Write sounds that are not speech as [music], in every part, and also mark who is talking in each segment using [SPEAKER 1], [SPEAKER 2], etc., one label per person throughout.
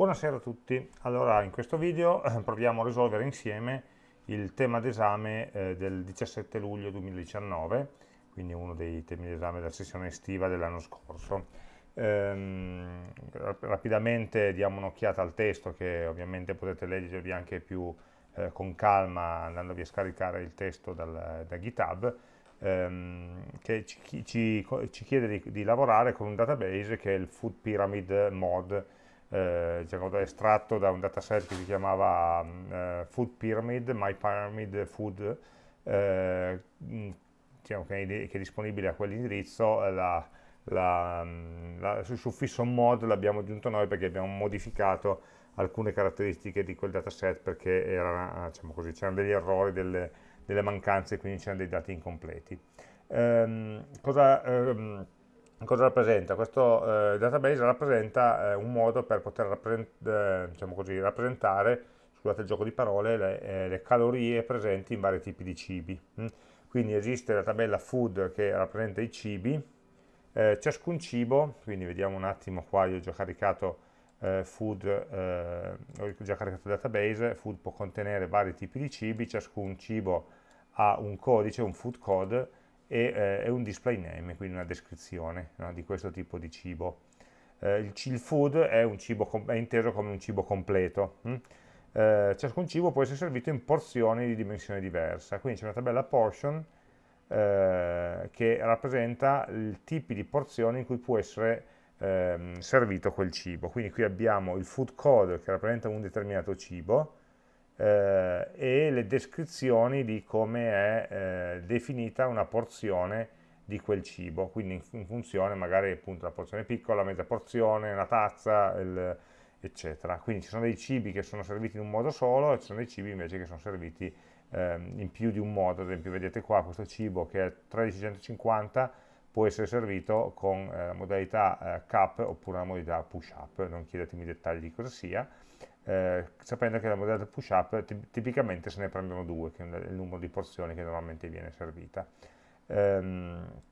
[SPEAKER 1] Buonasera a tutti, allora in questo video eh, proviamo a risolvere insieme il tema d'esame eh, del 17 luglio 2019, quindi uno dei temi d'esame della sessione estiva dell'anno scorso. Ehm, rapidamente diamo un'occhiata al testo che ovviamente potete leggervi anche più eh, con calma andandovi a scaricare il testo dal, da GitHub, ehm, che ci, ci, ci chiede di, di, lavorare con un database che è il Food Pyramid Mod, eh, diciamo, estratto da un dataset che si chiamava eh, Food Pyramid, My Pyramid Food, eh, diciamo che, è, che, è, disponibile a quell'indirizzo, la, la, la, sul suffisso mod l'abbiamo aggiunto noi perché abbiamo modificato alcune caratteristiche di quel dataset perché diciamo c'erano degli errori, delle, delle mancanze, quindi c'erano dei dati incompleti. Ehm, cosa, ehm, cosa rappresenta? Questo eh, database rappresenta eh, un modo per poter rappresent eh, diciamo così, rappresentare, scusate il gioco di parole, le, eh, le, calorie presenti in vari tipi di cibi. Mm? Quindi esiste la tabella food che rappresenta i cibi, eh, ciascun cibo, quindi vediamo un attimo qua, io ho già caricato eh, food, ho già caricato il database, food può contenere vari tipi di cibi, ciascun cibo ha un codice, un food code, e, eh, un display name, quindi una descrizione no, di questo tipo di cibo. Eh, il, il, food è, è, inteso come un cibo completo. Hm? Eh, ciascun cibo può essere servito in porzioni di dimensione diversa, quindi c'è una tabella portion eh, che rappresenta i tipi di porzioni in cui può essere ehm, servito quel cibo. Quindi qui abbiamo il food code che rappresenta un determinato cibo, eh, e le descrizioni di come è eh, definita una porzione di quel cibo, quindi in, funzione magari appunto la porzione piccola, mezza porzione, una tazza, il, eccetera. Quindi ci sono dei cibi che sono serviti in un modo solo e ci sono dei cibi invece che sono serviti eh, in più di un modo, ad esempio vedete qua questo cibo che è 1350 può essere servito con eh, la modalità eh, cup oppure la modalità push up, non chiedetemi i dettagli di cosa sia, eh, sapendo che la modalità push up tipicamente se ne prendono due, che è il numero di porzioni che normalmente viene servita. Ehm,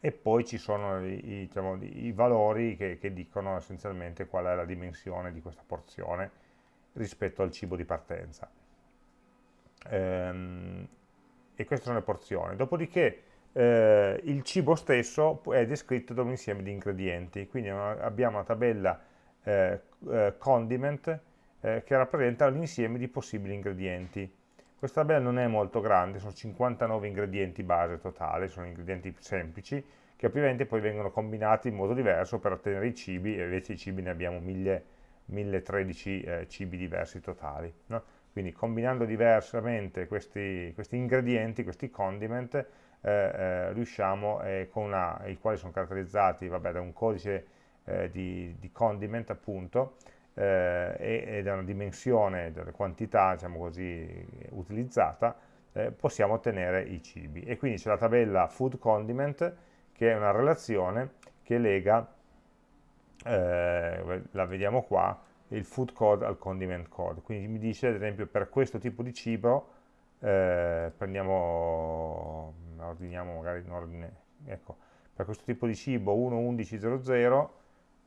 [SPEAKER 1] e poi ci sono i, i, diciamo, i valori che, che, dicono essenzialmente qual è la dimensione di questa porzione rispetto al cibo di partenza. Ehm, e queste sono le porzioni. Dopodiché eh, il cibo stesso è descritto da un insieme di ingredienti, quindi abbiamo una tabella eh, eh, condiment eh, che rappresenta l'insieme di possibili ingredienti. Questa tabella non è molto grande, sono 59 ingredienti base totale, sono ingredienti semplici, che ovviamente poi vengono combinati in modo diverso per ottenere i cibi, e invece i cibi ne abbiamo 1000, 1013 eh, cibi diversi totali. No? Quindi combinando diversamente questi, questi ingredienti, questi condiment, eh, eh, riusciamo, eh, con una, i quali sono caratterizzati vabbè, da un codice eh, di, di, condiment appunto eh, e, e, da una dimensione delle quantità diciamo così utilizzata eh, possiamo ottenere i cibi. E quindi c'è la tabella food condiment che è una relazione che lega eh, la vediamo qua il food code al condiment code. Quindi mi dice ad esempio per questo tipo di cibo eh, prendiamo ordiniamo magari in ordine ecco per questo tipo di cibo 1.11.00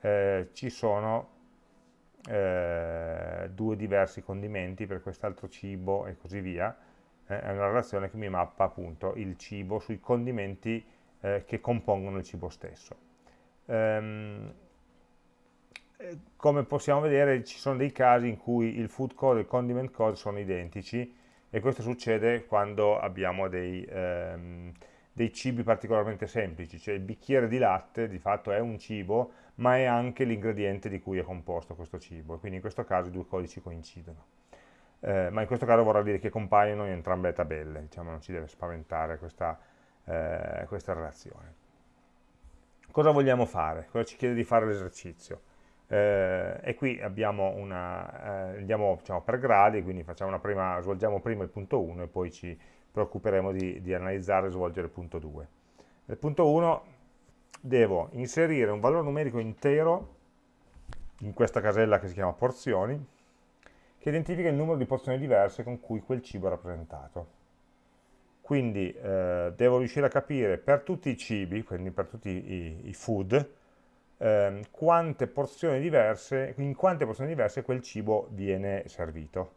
[SPEAKER 1] eh, ci sono eh, due diversi condimenti per quest'altro cibo e così via, eh, è una relazione che mi mappa appunto il cibo sui condimenti eh, che compongono il cibo stesso. Ehm, eh, come possiamo vedere ci sono dei casi in cui il food code e il condiment code sono identici e questo succede quando abbiamo dei, ehm, dei cibi particolarmente semplici, cioè il bicchiere di latte di fatto è un cibo, ma è anche l'ingrediente di cui è composto questo cibo, e quindi in questo caso i due codici coincidono. Eh, ma in questo caso vorrà dire che compaiono in entrambe le tabelle, diciamo non ci deve spaventare questa, eh, questa relazione. Cosa vogliamo fare? Cosa ci chiede di fare l'esercizio? Eh, e qui una, eh, andiamo diciamo, per gradi, quindi prima, svolgiamo prima il punto 1 e poi ci preoccuperemo di, di analizzare e svolgere il punto 2. Nel punto 1 devo inserire un valore numerico intero in questa casella che si chiama porzioni, che identifica il numero di porzioni diverse con cui quel cibo è rappresentato. Quindi eh, devo riuscire a capire per tutti i cibi, quindi per tutti i, i food, eh, quante porzioni diverse, in quante porzioni diverse quel cibo viene servito.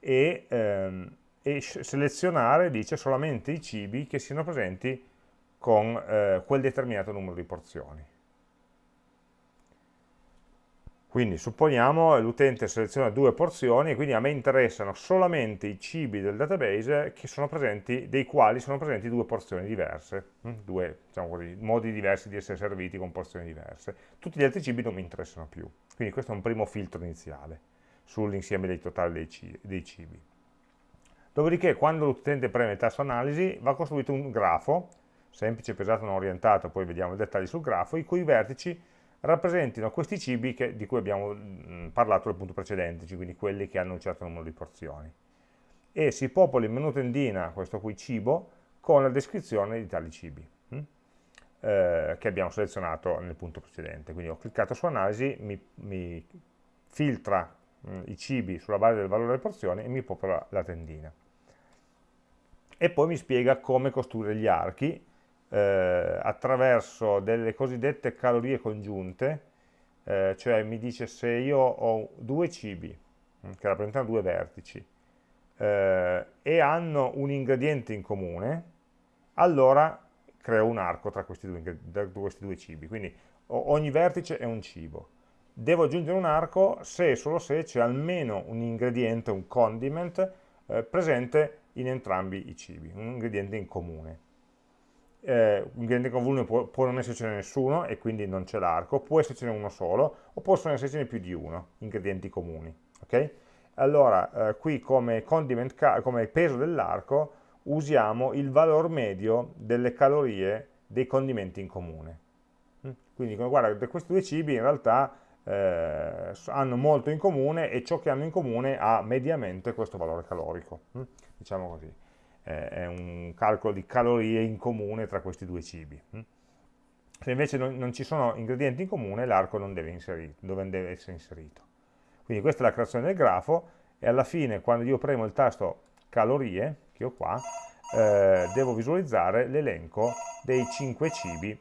[SPEAKER 1] E, ehm, e selezionare, dice, solamente i cibi che siano presenti con eh, quel determinato numero di porzioni. Quindi supponiamo l'utente seleziona due porzioni e quindi a me interessano solamente i cibi del database presenti, dei quali sono presenti due porzioni diverse, hm? due diciamo così, modi diversi di essere serviti con porzioni diverse. Tutti gli altri cibi non mi interessano più. Quindi questo è un primo filtro iniziale sull'insieme dei totali dei cibi. Dopodiché quando l'utente preme il tasto analisi va costruito un grafo, semplice, pesato, non orientato, poi vediamo i dettagli sul grafo, i cui vertici rappresentino questi cibi che, di cui abbiamo mh, parlato nel punto precedente, quindi quelli che hanno un certo numero di porzioni. E si popola in menu tendina, questo qui cibo, con la descrizione di tali cibi mh? Eh, che abbiamo selezionato nel punto precedente. Quindi ho cliccato su analisi, mi, mi filtra mh, i cibi sulla base del valore delle porzioni e mi popola la tendina. E poi mi spiega come costruire gli archi, eh, attraverso delle cosiddette calorie congiunte, eh, cioè mi dice se io ho due cibi mm, che rappresentano due vertici eh, e hanno un ingrediente in comune, allora creo un arco tra questi due, tra questi due cibi, quindi ogni vertice è un cibo. Devo aggiungere un arco se e solo se c'è almeno un ingrediente, un condiment, eh, presente in entrambi i cibi, un ingrediente in comune eh, un ingrediente con volume può, può, non essercene nessuno e quindi non c'è l'arco, può essercene uno solo o possono essercene più di uno, ingredienti comuni. Okay? Allora, eh, qui come, come peso dell'arco usiamo il valore medio delle calorie dei condimenti in comune. Mm? Quindi guarda, questi due cibi in realtà eh, hanno molto in comune e ciò che hanno in comune ha mediamente questo valore calorico, mm? diciamo così eh, è un calcolo di calorie in comune tra questi due cibi. Hm? Se invece non, non ci sono ingredienti in comune, l'arco non deve, dove deve essere inserito. Quindi questa è la creazione del grafo e alla fine, quando io premo il tasto calorie, che ho qua, eh, devo visualizzare l'elenco dei 5 cibi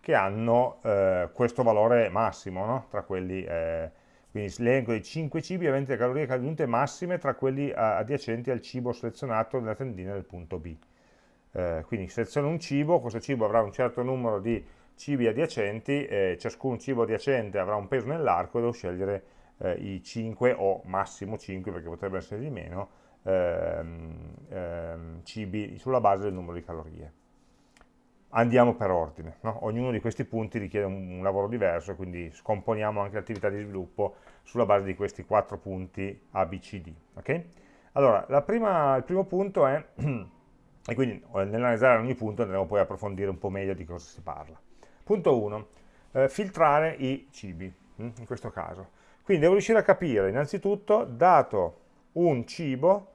[SPEAKER 1] che hanno eh, questo valore massimo, no? tra quelli eh, quindi l'elenco dei 5 cibi aventi le calorie aggiunte massime tra quelli adiacenti al cibo selezionato nella tendina del punto B. Eh, quindi seleziono un cibo, questo cibo avrà un certo numero di cibi adiacenti, eh, ciascun cibo adiacente avrà un peso nell'arco e devo scegliere eh, i 5 o massimo 5, perché potrebbe essere di meno, ehm, ehm, cibi sulla base del numero di calorie andiamo per ordine, no? ognuno di questi punti richiede un, un, lavoro diverso, quindi scomponiamo anche l'attività di sviluppo sulla base di questi quattro punti A, B, C, D. Okay? Allora, prima, il primo punto è, [clears throat] e quindi eh, nell'analizzare ogni punto andremo poi a approfondire un po' meglio di cosa si parla. Punto 1, eh, filtrare i cibi, hm, in questo caso. Quindi devo riuscire a capire innanzitutto, dato un cibo,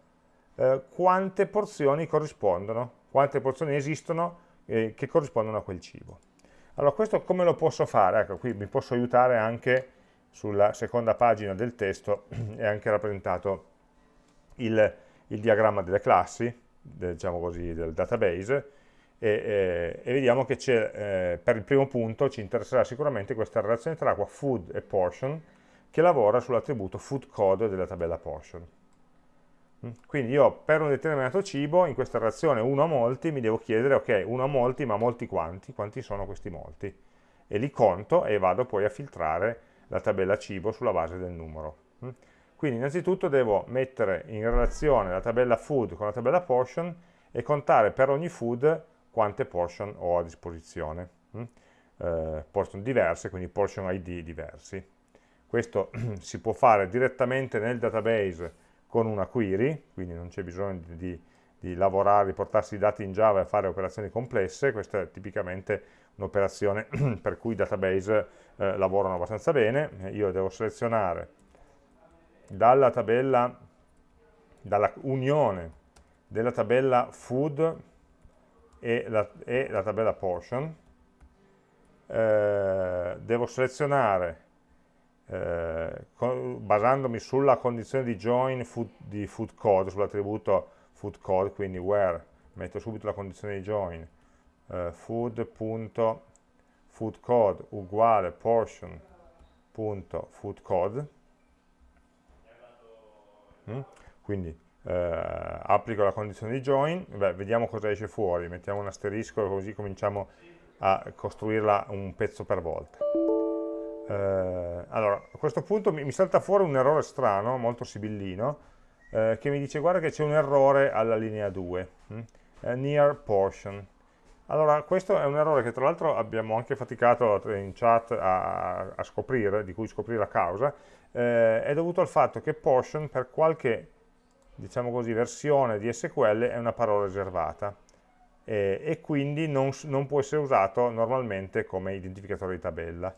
[SPEAKER 1] eh, quante porzioni corrispondono, quante porzioni esistono eh, che corrispondono a quel cibo. Allora questo come lo posso fare? Ecco, qui mi posso aiutare anche sulla seconda pagina del testo, [clears throat] è anche rappresentato il, il diagramma delle classi, diciamo così, del database, e, e, e vediamo che eh, per il primo punto ci interesserà sicuramente questa relazione tra acqua food e portion, che lavora sull'attributo food code della tabella portion. Quindi io per un determinato cibo, in questa relazione 1 a molti, mi devo chiedere, ok, 1 a molti, ma molti quanti? Quanti sono questi molti? E li conto e vado poi a filtrare la tabella cibo sulla base del numero. Mm. Quindi innanzitutto devo mettere in relazione la tabella food con la tabella portion e contare per ogni food quante portion ho a disposizione. Mm. Eh, portion diverse, quindi portion ID diversi. Questo [clears throat] si può fare direttamente nel database con una query, quindi non c'è bisogno di, di, di lavorare, di portarsi i dati in Java e fare operazioni complesse, questa è tipicamente un'operazione [clears throat] per cui i database eh, lavorano abbastanza bene, io devo selezionare dalla tabella, dalla unione della tabella food e la, e la tabella portion, eh, devo selezionare eh, basandomi sulla condizione di join food, di food code, sull'attributo food code, quindi where metto subito la condizione di join eh, food.food food code uguale portion.foodcode mm? quindi eh, applico la condizione di join, beh, vediamo cosa esce fuori, mettiamo un asterisco così cominciamo a costruirla un pezzo per volta. Eh, allora, a questo punto mi, mi, salta fuori un errore strano, molto sibillino, eh, che mi dice guarda che c'è un errore alla linea 2, hm? near portion. Allora, questo è un errore che tra l'altro abbiamo anche faticato in chat a, a, scoprire, di cui scoprire la causa, eh, è dovuto al fatto che portion per qualche diciamo così, versione di SQL è una parola riservata e, e quindi non, non, può essere usato normalmente come identificatore di tabella.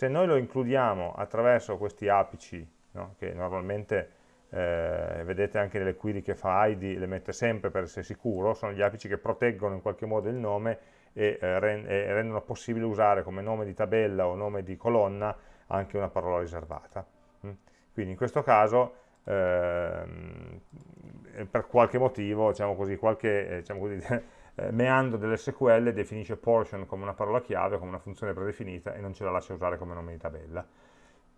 [SPEAKER 1] Se noi lo includiamo attraverso questi apici, no, che normalmente eh, vedete anche nelle query che fa ID, le mette sempre per essere sicuro, sono gli apici che proteggono in qualche modo il nome e, eh, rendono possibile usare come nome di tabella o nome di colonna anche una parola riservata. Mm. Quindi in questo caso Ehm, per qualche motivo, diciamo così, qualche eh, diciamo così, [laughs] eh, meandro dell'SQL definisce portion come una parola chiave, come una funzione predefinita e non ce la lascia usare come nome di tabella.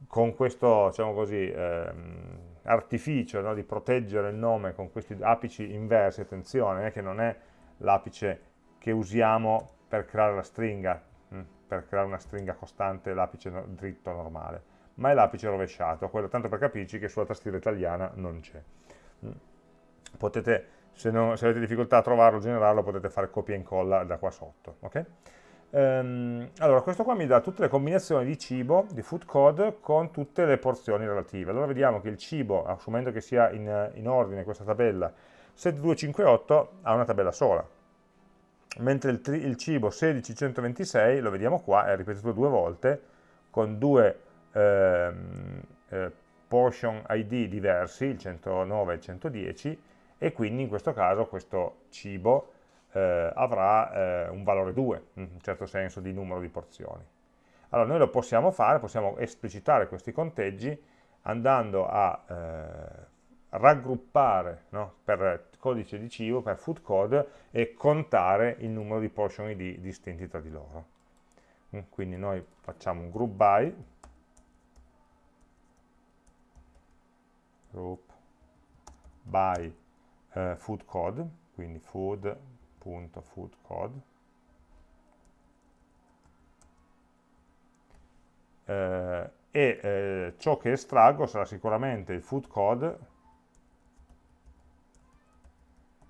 [SPEAKER 1] Con questo diciamo così, ehm, artificio no, di proteggere il nome con questi apici inversi, attenzione, eh, che non è l'apice che usiamo per creare la stringa, mh, hm, per creare una stringa costante, l'apice no, dritto normale ma è l'apice rovesciato, quello tanto per capirci che sulla tastiera italiana non c'è. Mm. Potete, se, non, se, avete difficoltà a trovarlo, generarlo, potete fare copia e incolla da qua sotto. Okay? Ehm, allora, questo qua mi dà tutte le combinazioni di cibo, di food code, con tutte le porzioni relative. Allora vediamo che il cibo, assumendo che sia in, in ordine questa tabella, 7258 ha una tabella sola, mentre il, il cibo 16126, lo vediamo qua, è ripetuto due volte, con due ehm, eh, portion ID diversi, il 109 e il 110, e quindi in questo caso questo cibo eh, avrà eh, un valore 2, in un certo senso di numero di porzioni. Allora noi lo possiamo fare, possiamo esplicitare questi conteggi andando a eh, raggruppare no, per codice di cibo, per food code e contare il numero di portion ID distinti tra di loro. Mm, quindi noi facciamo un group by group by eh, food code, quindi food.foodcode, eh, e eh, ciò che estraggo sarà sicuramente il food code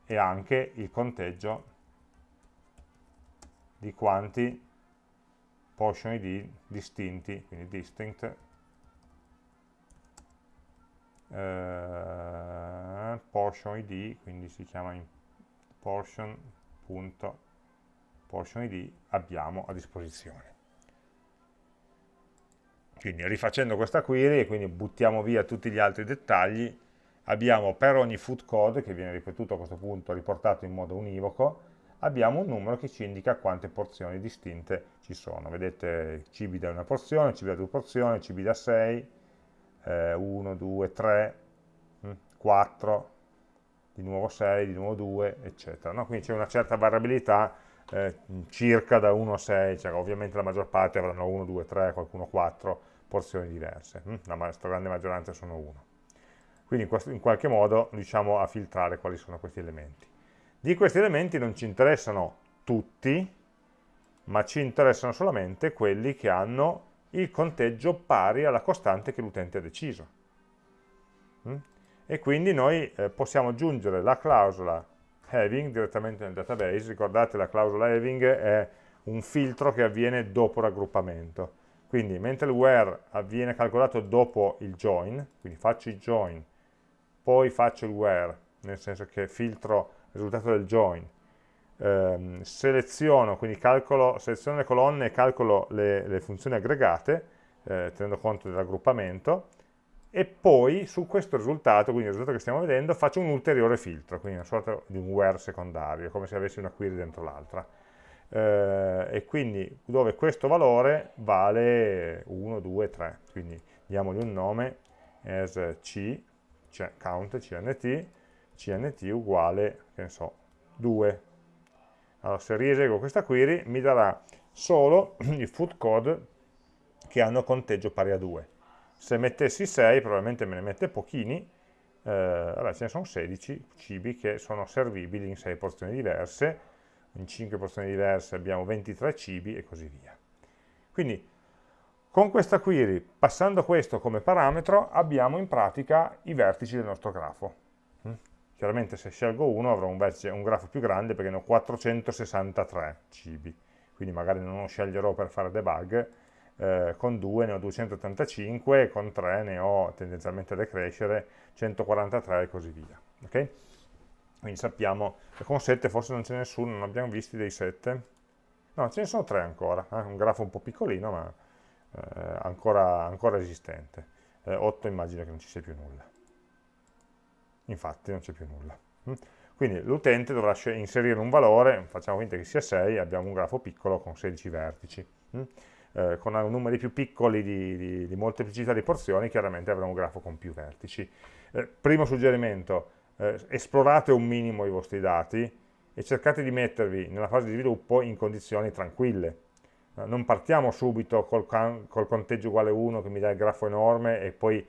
[SPEAKER 1] e anche il conteggio di quanti portion ID distinti, quindi distinct, eh, portion id, quindi si chiama portion.portion id abbiamo a disposizione. Quindi rifacendo questa query e quindi buttiamo via tutti gli altri dettagli, abbiamo per ogni food code, che viene ripetuto a questo punto, riportato in modo univoco, abbiamo un numero che ci indica quante porzioni distinte ci sono. Vedete cibi da una porzione, cibi da due porzioni, cibi da 6, eh, 1, 2, 3, 4, di nuovo 6, di nuovo 2, eccetera. No? Quindi c'è una certa variabilità eh, circa da 1 a 6, cioè ovviamente la maggior parte avranno 1, 2, 3, qualcuno 4 porzioni diverse, hm? la stragrande maggioranza sono 1. Quindi in, questo, in qualche modo riusciamo a filtrare quali sono questi elementi. Di questi elementi non ci interessano tutti, ma ci interessano solamente quelli che hanno il conteggio pari alla costante che l'utente ha deciso. Mm? E quindi noi eh, possiamo aggiungere la clausola having direttamente nel database, ricordate la clausola having è un filtro che avviene dopo raggruppamento, quindi mentre il where avviene calcolato dopo il join, quindi faccio il join, poi faccio il where, nel senso che filtro il risultato del join, ehm, seleziono, quindi calcolo, seleziono le colonne e calcolo le, le funzioni aggregate, eh, tenendo conto del raggruppamento, e poi su questo risultato, quindi il risultato che stiamo vedendo, faccio un ulteriore filtro, quindi una sorta di un where secondario, come se avessi una query dentro l'altra. Eh, e quindi dove questo valore vale 1, 2, 3, quindi diamogli un nome as c, cioè count, cnt, cnt uguale, che ne so, 2, allora, se rieseguo questa query mi darà solo [clears throat] i food code che hanno conteggio pari a 2. Se mettessi 6 probabilmente me ne mette pochini, eh, allora ce ne sono 16 cibi che sono servibili in 6 porzioni diverse, in 5 porzioni diverse abbiamo 23 cibi e così via. Quindi con questa query, passando questo come parametro, abbiamo in pratica i vertici del nostro grafo. Chiaramente se scelgo uno avrò un, vertice, un grafo più grande perché ne ho 463 cibi, quindi magari non lo sceglierò per fare debug, eh, con 2 ne ho 285, con 3 ne ho tendenzialmente da crescere 143 e così via. Okay? Quindi sappiamo che con 7 forse non ce n'è nessuno, non abbiamo visti dei 7. No, ce ne sono 3 ancora, eh? un grafo un po' piccolino ma eh, ancora, ancora, esistente. Eh, 8 immagino che non ci sia più nulla. Infatti non c'è più nulla. Mm? Quindi l'utente dovrà inserire un valore, facciamo finta che sia 6, abbiamo un grafo piccolo con 16 vertici. Mm? Eh, con numeri più piccoli di, di, di, molteplicità di porzioni, chiaramente avremo un grafo con più vertici. Eh, primo suggerimento, eh, esplorate un minimo i vostri dati e cercate di mettervi nella fase di sviluppo in condizioni tranquille, non partiamo subito col, col, conteggio uguale 1 che mi dà il grafo enorme e poi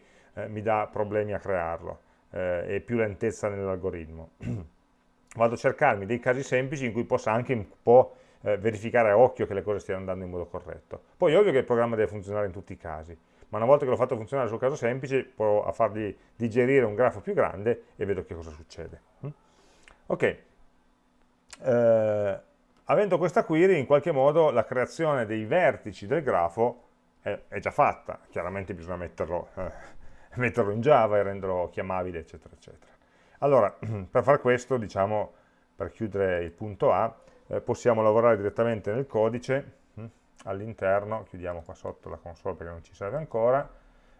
[SPEAKER 1] mi dà problemi a crearlo eh, e più lentezza nell'algoritmo. [clears throat] Vado a cercarmi dei casi semplici in cui possa anche un po' eh, verificare a occhio che le cose stiano andando in modo corretto. Poi è ovvio che il programma deve funzionare in tutti i casi, ma una volta che l'ho fatto funzionare sul caso semplice, provo a fargli digerire un grafo più grande e vedo che cosa succede. Mm? Ok. Eh, avendo questa query in qualche modo la creazione dei vertici del grafo è, è già fatta, chiaramente bisogna metterlo, eh, [laughs] metterlo, in Java e renderlo chiamabile eccetera eccetera. Allora [clears throat] per far questo diciamo per chiudere il punto A eh, possiamo lavorare direttamente nel codice hm, all'interno, chiudiamo qua sotto la console perché non ci serve ancora,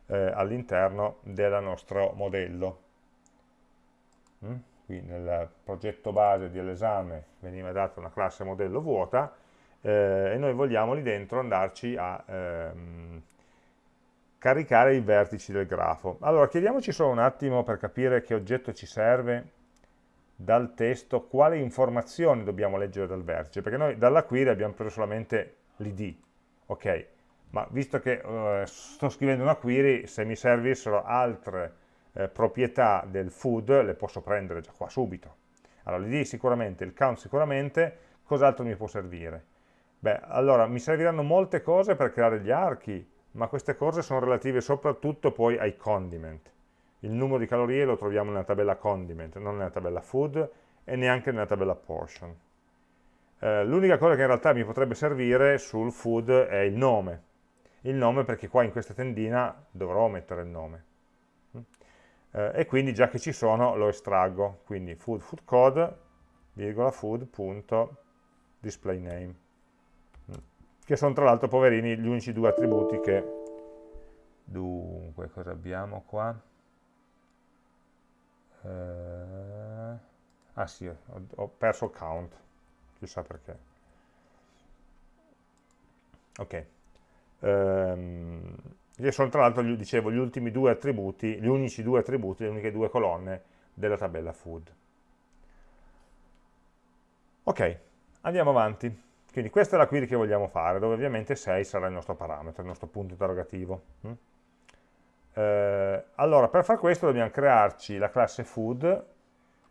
[SPEAKER 1] eh, all'interno del nostro modello. Hm qui nel progetto base dell'esame veniva data una classe modello vuota eh, e noi vogliamo lì dentro andarci a ehm, caricare i vertici del grafo. Allora chiediamoci solo un attimo per capire che oggetto ci serve dal testo, quale informazioni dobbiamo leggere dal vertice, perché noi dalla query abbiamo preso solamente l'id, ok, ma visto che eh, sto scrivendo una query, se mi servissero altre eh, proprietà del food le posso prendere già qua subito. Allora l'id sicuramente, il count sicuramente, cos'altro mi può servire? Beh, allora mi serviranno molte cose per creare gli archi, ma queste cose sono relative soprattutto poi ai condiment. Il numero di calorie lo troviamo nella tabella condiment, non nella tabella food e neanche nella tabella portion. Eh, L'unica cosa che in realtà mi potrebbe servire sul food è il nome. Il nome perché qua in questa tendina dovrò mettere il nome eh, e quindi già che ci sono lo estraggo, quindi food, food code, virgola food.displayname, mm. Che sono tra l'altro poverini gli unici due attributi che, dunque, cosa abbiamo qua? Eh, ah sì, ho, ho perso il count, chissà perché. Ok. Um, che sono tra l'altro, dicevo, gli ultimi due attributi, gli unici due attributi, le uniche due colonne della tabella food. Ok, andiamo avanti. Quindi questa è la query che vogliamo fare, dove ovviamente 6 sarà il nostro parametro, il nostro punto interrogativo. Mm? Eh, allora, per far questo dobbiamo crearci la classe food,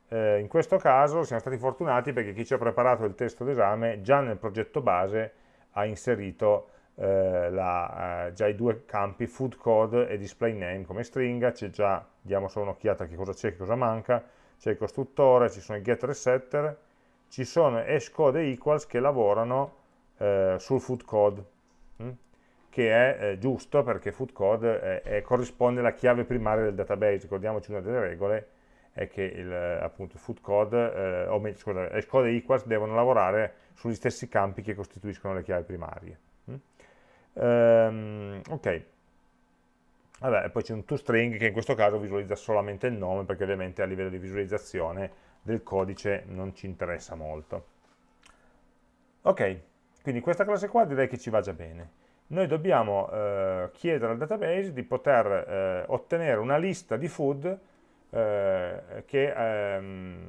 [SPEAKER 1] eh, in questo caso siamo stati fortunati perché chi ci ha preparato il testo d'esame già nel progetto base ha inserito eh, la, eh, già i due campi food code e display name come stringa, c'è già, diamo solo un'occhiata a che cosa c'è e cosa manca, c'è il costruttore, ci sono i getter e setter, ci sono hash code e equals che lavorano eh, sul food code, hm? che è eh, giusto perché food code è, corrisponde alla chiave primaria del database, ricordiamoci una delle regole, è che il, appunto, food code, eh, o meglio, scusa, hash code e equals devono lavorare sugli stessi campi che costituiscono le chiavi primarie. Um, ok, Vabbè, poi c'è un toString che in questo caso visualizza solamente il nome perché ovviamente a livello di visualizzazione del codice non ci interessa molto. Ok, quindi questa classe qua direi che ci va già bene. Noi dobbiamo eh, chiedere al database di poter eh, ottenere una lista di food eh, che, ehm,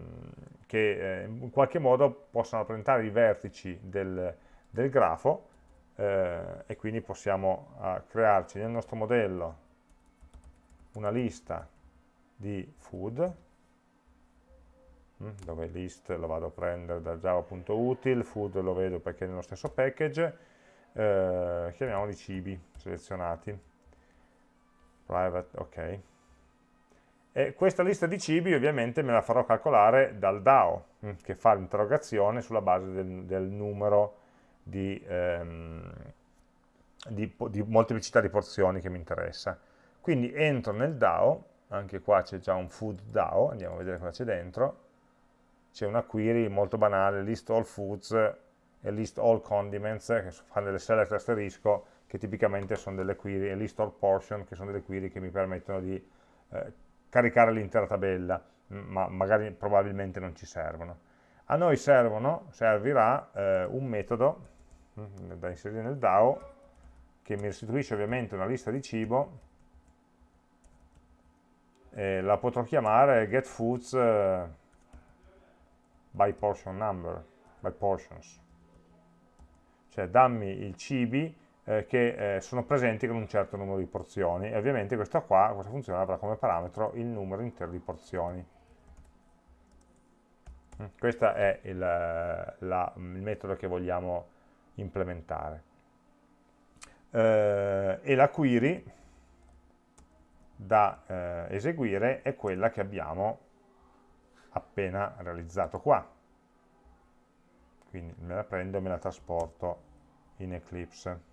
[SPEAKER 1] che eh, in qualche modo possano rappresentare i vertici del, del grafo eh, e quindi possiamo uh, crearci nel nostro modello una lista di food dove list lo vado a prendere da java.util, food lo vedo perché è nello stesso package, eh, chiamiamoli cibi selezionati, private, ok. E questa lista di cibi ovviamente me la farò calcolare dal DAO, mm, che fa l'interrogazione sulla base del, del numero di, ehm, di, di molteplicità di porzioni che mi interessa. Quindi entro nel DAO, anche qua c'è già un food DAO, andiamo a vedere cosa c'è dentro, c'è una query molto banale, list all foods e list all condiments, che fanno delle select asterisco, che tipicamente sono delle query, e list all portion, che sono delle query che mi permettono di eh, caricare l'intera tabella, ma magari probabilmente non ci servono. A noi servono, servirà eh, un metodo da inserire nel DAO che mi restituisce ovviamente una lista di cibo e la potrò chiamare getFoods eh, by portion number, by portions. Cioè dammi i cibi eh, che eh, sono presenti con un certo numero di porzioni e ovviamente questa qua, questa funzione avrà come parametro il numero intero di porzioni. Mm, questo è il, la, il, metodo che vogliamo implementare. Eh, e la query da eh, eseguire è quella che abbiamo appena realizzato qua. Quindi me la prendo e me la trasporto in Eclipse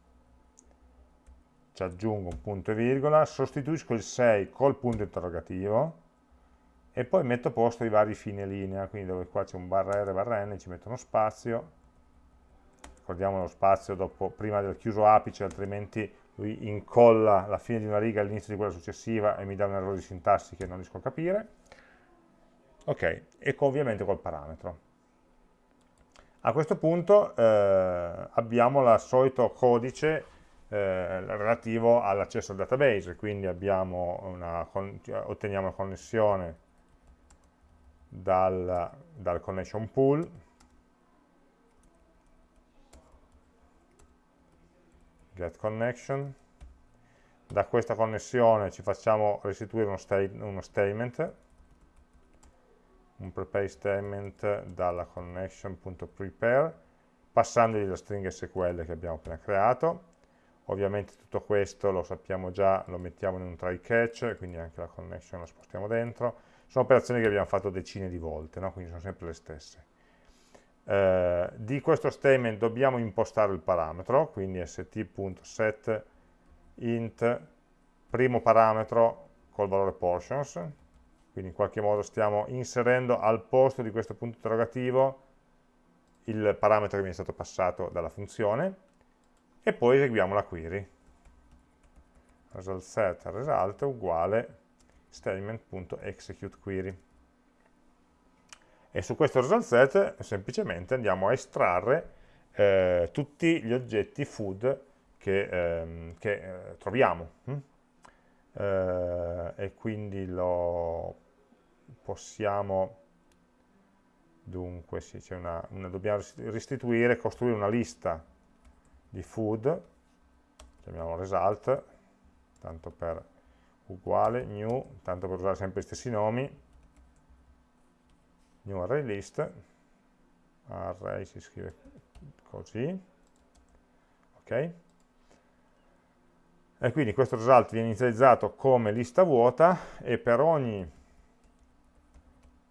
[SPEAKER 1] ci aggiungo un punto e virgola, sostituisco il 6 col punto interrogativo e poi metto a posto i vari fine linea, quindi dove qua c'è un barra R barra N ci metto uno spazio, ricordiamo lo spazio dopo, prima del chiuso apice, altrimenti lui incolla la fine di una riga all'inizio di quella successiva e mi dà un errore di sintassi che non riesco a capire. Ok, e ovviamente col parametro. A questo punto eh, abbiamo il solito codice eh, relativo all'accesso al database, quindi una, otteniamo una connessione dal, dal connection pool, get connection, da questa connessione ci facciamo restituire uno, sta uno statement, un prepare statement dalla connection.prepare, passandogli la stringa SQL che abbiamo appena creato, Ovviamente tutto questo lo sappiamo già, lo mettiamo in un try catch, quindi anche la connection la spostiamo dentro. Sono operazioni che abbiamo fatto decine di volte, no? quindi sono sempre le stesse. Eh, di questo statement dobbiamo impostare il parametro, quindi st.set int primo parametro col valore portions, quindi in qualche modo stiamo inserendo al posto di questo punto interrogativo il parametro che mi è stato passato dalla funzione, e poi eseguiamo la query. Result set result uguale statement.executeQuery. E su questo result set semplicemente andiamo a estrarre eh, tutti gli oggetti food che, ehm, che eh, troviamo. Hm? Eh, e quindi lo possiamo dunque sì, una, una, dobbiamo restituire, costruire una lista di food, chiamiamo result, tanto per uguale, new, tanto per usare sempre gli stessi nomi, new array list, array si scrive così, ok? E quindi questo result viene inizializzato come lista vuota e per ogni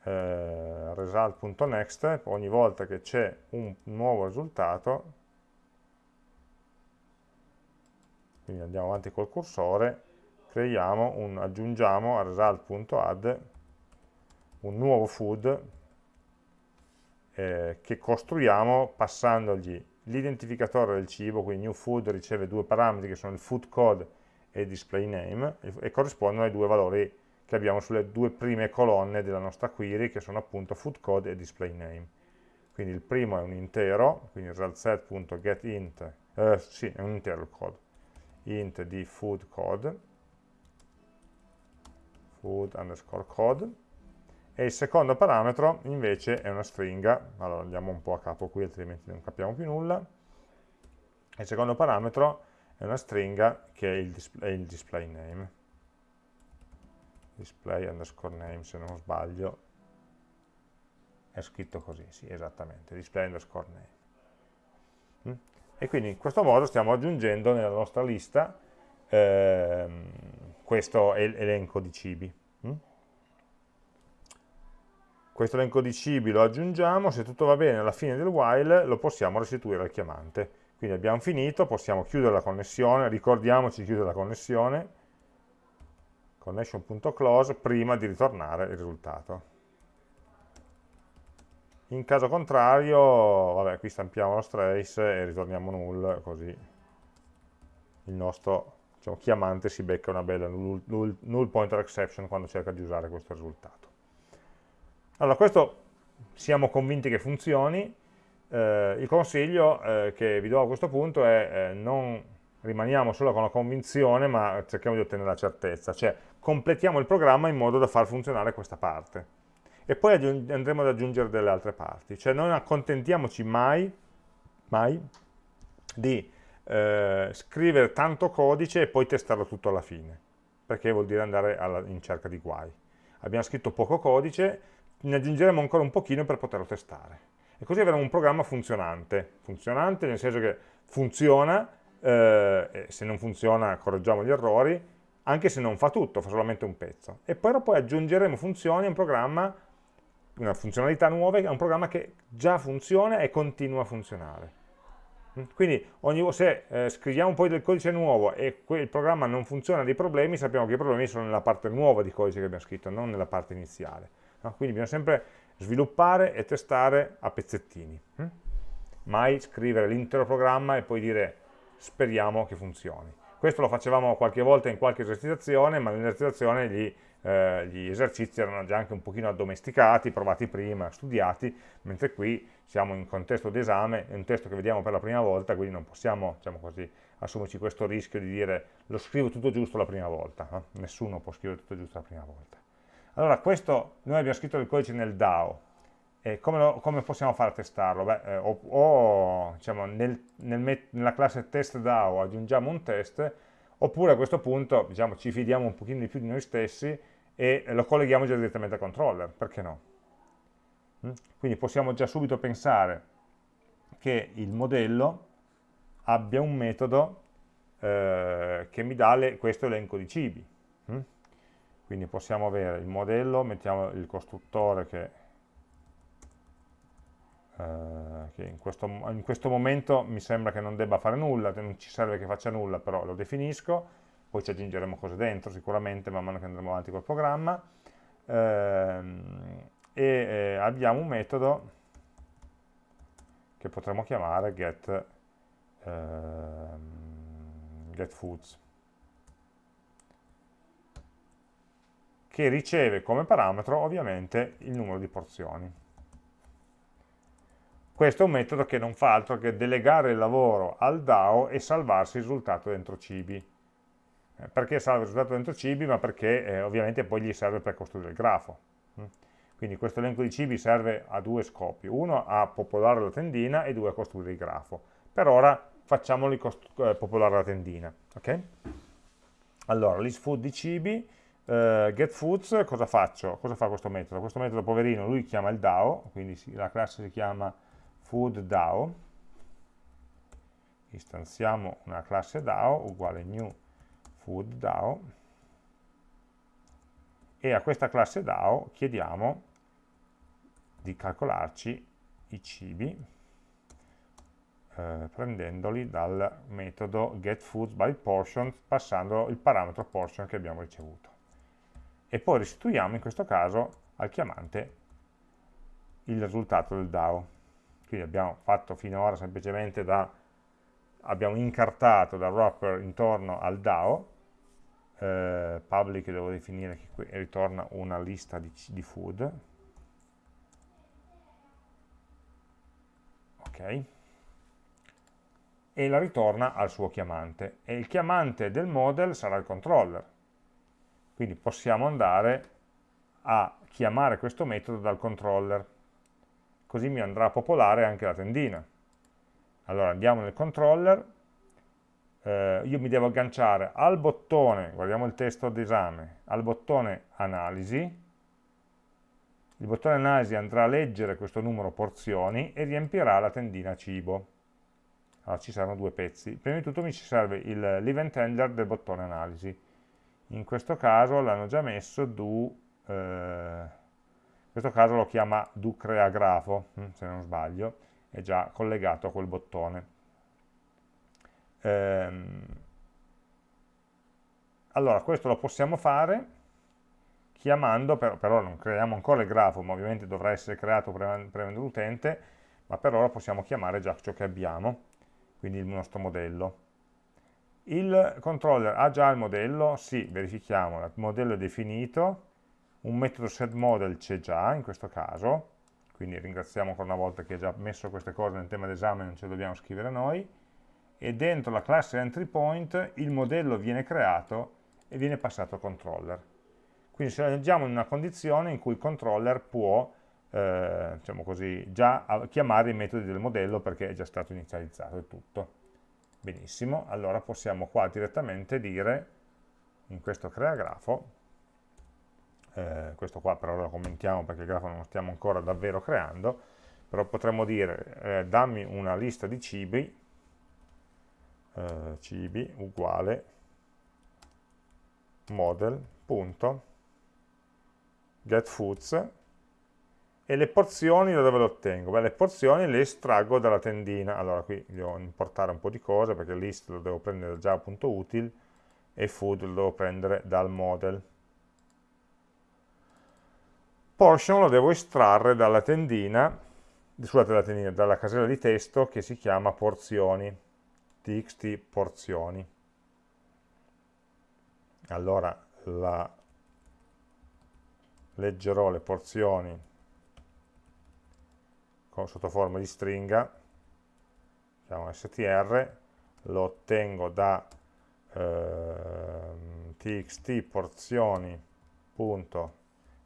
[SPEAKER 1] eh, result.next, ogni volta che c'è un nuovo risultato, quindi andiamo avanti col cursore, creiamo un, aggiungiamo a result.add un nuovo food eh, che costruiamo passandogli l'identificatore del cibo, quindi new food riceve due parametri che sono il food code e il display name e, e corrispondono ai due valori che abbiamo sulle due prime colonne della nostra query che sono appunto food code e display name. Quindi il primo è un intero, quindi resultSet.getInt, eh, sì, è un intero il code. Int di food code, food underscore code, e il secondo parametro invece è una stringa, allora andiamo un po' a capo qui altrimenti non capiamo più nulla, il secondo parametro è una stringa che è il display, è il display name display underscore name se non sbaglio è scritto così, sì esattamente, display underscore name mm? e quindi in questo modo stiamo aggiungendo nella nostra lista ehm, questo elenco di cibi mm? questo elenco di cibi lo aggiungiamo, se tutto va bene alla fine del while lo possiamo restituire al chiamante quindi abbiamo finito, possiamo chiudere la connessione, ricordiamoci di chiudere la connessione connection.close prima di ritornare il risultato. In caso contrario, vabbè, qui stampiamo lo trace e ritorniamo null, così il nostro diciamo, chiamante si becca una bella null, null, null, pointer exception quando cerca di usare questo risultato. Allora, questo siamo convinti che funzioni, eh, il consiglio eh, che vi do a questo punto è eh, non rimaniamo solo con la convinzione, ma cerchiamo di ottenere la certezza, cioè completiamo il programma in modo da far funzionare questa parte. E poi andremo ad aggiungere delle altre parti, cioè non accontentiamoci mai, mai di eh, scrivere tanto codice e poi testarlo tutto alla fine, perché vuol dire andare alla, in cerca di guai. Abbiamo scritto poco codice, ne aggiungeremo ancora un pochino per poterlo testare. E così avremo un programma funzionante, funzionante nel senso che funziona, eh, se non funziona correggiamo gli errori, anche se non fa tutto, fa solamente un pezzo. E poi, poi aggiungeremo funzioni a un programma, una funzionalità nuova a un programma che già funziona e continua a funzionare. Mm? Quindi ogni, se eh, scriviamo poi del codice nuovo e il programma non funziona dei problemi, sappiamo che i problemi sono nella parte nuova di codice che abbiamo scritto, non nella parte iniziale. No? Quindi bisogna sempre sviluppare e testare a pezzettini. Hm? Mai scrivere l'intero programma e poi dire speriamo che funzioni. Questo lo facevamo qualche volta in qualche esercitazione, ma nell'esercitazione gli, eh, gli esercizi erano già anche un pochino addomesticati, provati prima, studiati, mentre qui siamo in contesto di esame, è un testo che vediamo per la prima volta, quindi non possiamo, diciamo così, assumerci questo rischio di dire lo scrivo tutto giusto la prima volta, no? nessuno può scrivere tutto giusto la prima volta. Allora, questo, noi abbiamo scritto il codice nel DAO, e come, lo, come, possiamo fare a testarlo? Beh, eh, o, o diciamo, nel, nel nella classe test DAO aggiungiamo un test, oppure a questo punto diciamo, ci fidiamo un pochino di più di noi stessi e lo colleghiamo già direttamente al controller, perché no? Mm? Quindi possiamo già subito pensare che il modello abbia un metodo eh, che mi dà le, questo elenco di cibi. Mm? Quindi possiamo avere il modello, mettiamo il costruttore che eh, che in questo, in questo, momento mi sembra che non debba fare nulla, non ci serve che faccia nulla, però lo definisco, poi ci aggiungeremo cose dentro sicuramente man mano che andremo avanti col programma, ehm, e eh, abbiamo un metodo che potremmo chiamare get, ehm, getFoods, che riceve come parametro ovviamente il numero di porzioni. Questo è un metodo che non fa altro che delegare il lavoro al DAO e salvarsi il risultato dentro cibi. Eh, perché salva il risultato dentro cibi? Ma perché eh, ovviamente poi gli serve per costruire il grafo. Mm. Quindi questo elenco di cibi serve a due scopi. Uno a popolare la tendina e due a costruire il grafo. Per ora facciamoli eh, popolare la tendina. Okay? Allora, listFood di cibi, eh, getFoods, cosa faccio? Cosa fa questo metodo? Questo metodo, poverino, lui chiama il DAO, quindi la classe si chiama food DAO, istanziamo una classe DAO uguale new food DAO. E a questa classe DAO chiediamo di calcolarci i cibi eh, prendendoli dal metodo getFoods passando il parametro portion che abbiamo ricevuto. E poi restituiamo in questo caso al chiamante il risultato del DAO quindi abbiamo fatto finora semplicemente da, abbiamo incartato da wrapper intorno al DAO, eh, public devo definire che qui ritorna una lista di, di food, ok, e la ritorna al suo chiamante, e il chiamante del model sarà il controller, quindi possiamo andare a chiamare questo metodo dal controller così mi andrà a popolare anche la tendina. Allora andiamo nel controller, eh, io mi devo agganciare al bottone, guardiamo il testo d'esame, al bottone analisi, il bottone analisi andrà a leggere questo numero porzioni e riempirà la tendina cibo. Allora ci saranno due pezzi. Prima di tutto mi ci serve l'event handler del bottone analisi. In questo caso l'hanno già messo do, eh, questo caso lo chiama do crea grafo, hm, se non sbaglio, è già collegato a quel bottone. Ehm, allora, questo lo possiamo fare chiamando, per, per, ora non creiamo ancora il grafo, ma ovviamente dovrà essere creato premendo l'utente, ma per ora possiamo chiamare già ciò che abbiamo, quindi il nostro modello. Il controller ha già il modello? Sì, verifichiamo, il modello è definito, un metodo setModel c'è già in questo caso, quindi ringraziamo ancora una volta che ha già messo queste cose nel tema d'esame, non ce le dobbiamo scrivere noi, e dentro la classe EntryPoint il modello viene creato e viene passato al controller. Quindi ci leggiamo in una condizione in cui il controller può eh, diciamo così, già chiamare i metodi del modello perché è già stato inizializzato e tutto. Benissimo, allora possiamo qua direttamente dire, in questo crea grafo, eh, questo qua per ora lo commentiamo perché il grafo non lo stiamo ancora davvero creando, però potremmo dire eh, dammi una lista di cibi, eh, cibi uguale model.cibi getFoods e le porzioni da dove le ottengo? Beh, le porzioni le estraggo dalla tendina, allora qui devo importare un po' di cose perché list lo devo prendere da java.util e food lo devo prendere dal model. Portion lo devo estrarre dalla tendina, scusate, dalla, tendina, dalla casella di testo che si chiama porzioni, txt porzioni. Allora la leggerò le porzioni con, sotto forma di stringa, chiamo str, lo ottengo da eh, txt porzioni.getValue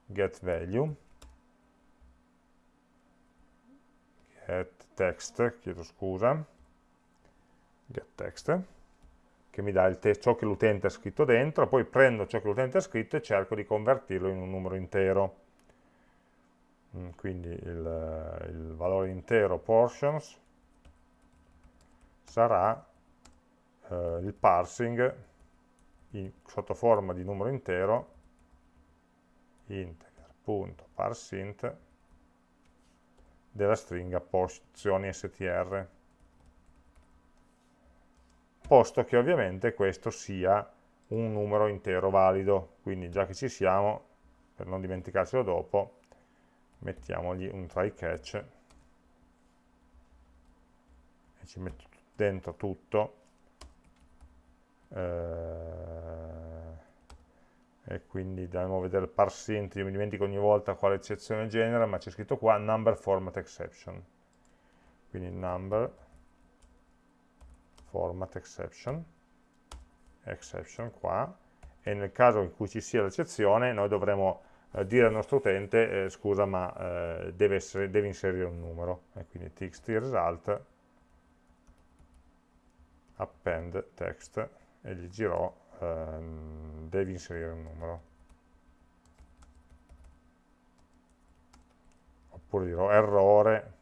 [SPEAKER 1] get text, chiedo scusa, get text, che mi dà ciò che l'utente ha scritto dentro, poi prendo ciò che l'utente ha scritto e cerco di convertirlo in un numero intero. Mm, quindi il, il valore intero portions sarà eh, il parsing in, sotto forma di numero intero integer.parseInt della stringa porzioni str posto che ovviamente questo sia un numero intero valido, quindi già che ci siamo, per non dimenticarcelo dopo, mettiamogli un try catch e ci metto dentro tutto eh, e quindi dobbiamo vedere il parseInt, io mi dimentico ogni volta quale eccezione genera, ma c'è scritto qua number format exception. Quindi number format exception, exception qua, e nel caso in cui ci sia l'eccezione noi dovremo eh, dire al nostro utente, eh, scusa ma eh, deve, essere, deve, inserire un numero, e quindi txt result append text e gli dirò ehm, devi inserire un numero. Oppure dirò errore,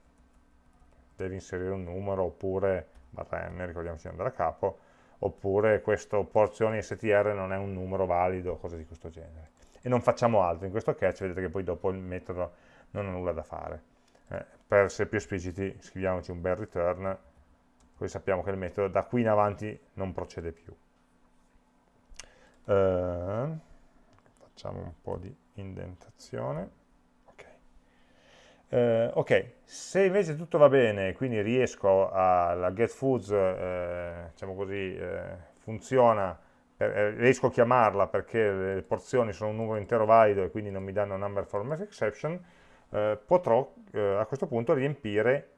[SPEAKER 1] devi inserire un numero, oppure barra n, ricordiamoci di andare a capo, oppure questo porzioni str non è un numero valido, cose di questo genere. E non facciamo altro, in questo catch vedete che poi dopo il metodo non ha nulla da fare. Eh, per essere più espliciti scriviamoci un bel return, così sappiamo che il metodo da qui in avanti non procede più. Eh, facciamo un po' di indentazione. Eh, ok, se invece tutto va bene, quindi riesco a, la getFoods, eh, diciamo così, eh, funziona, per, eh, riesco a chiamarla perché le porzioni sono un numero intero valido e quindi non mi danno number format exception, eh, potrò eh, a questo punto riempire,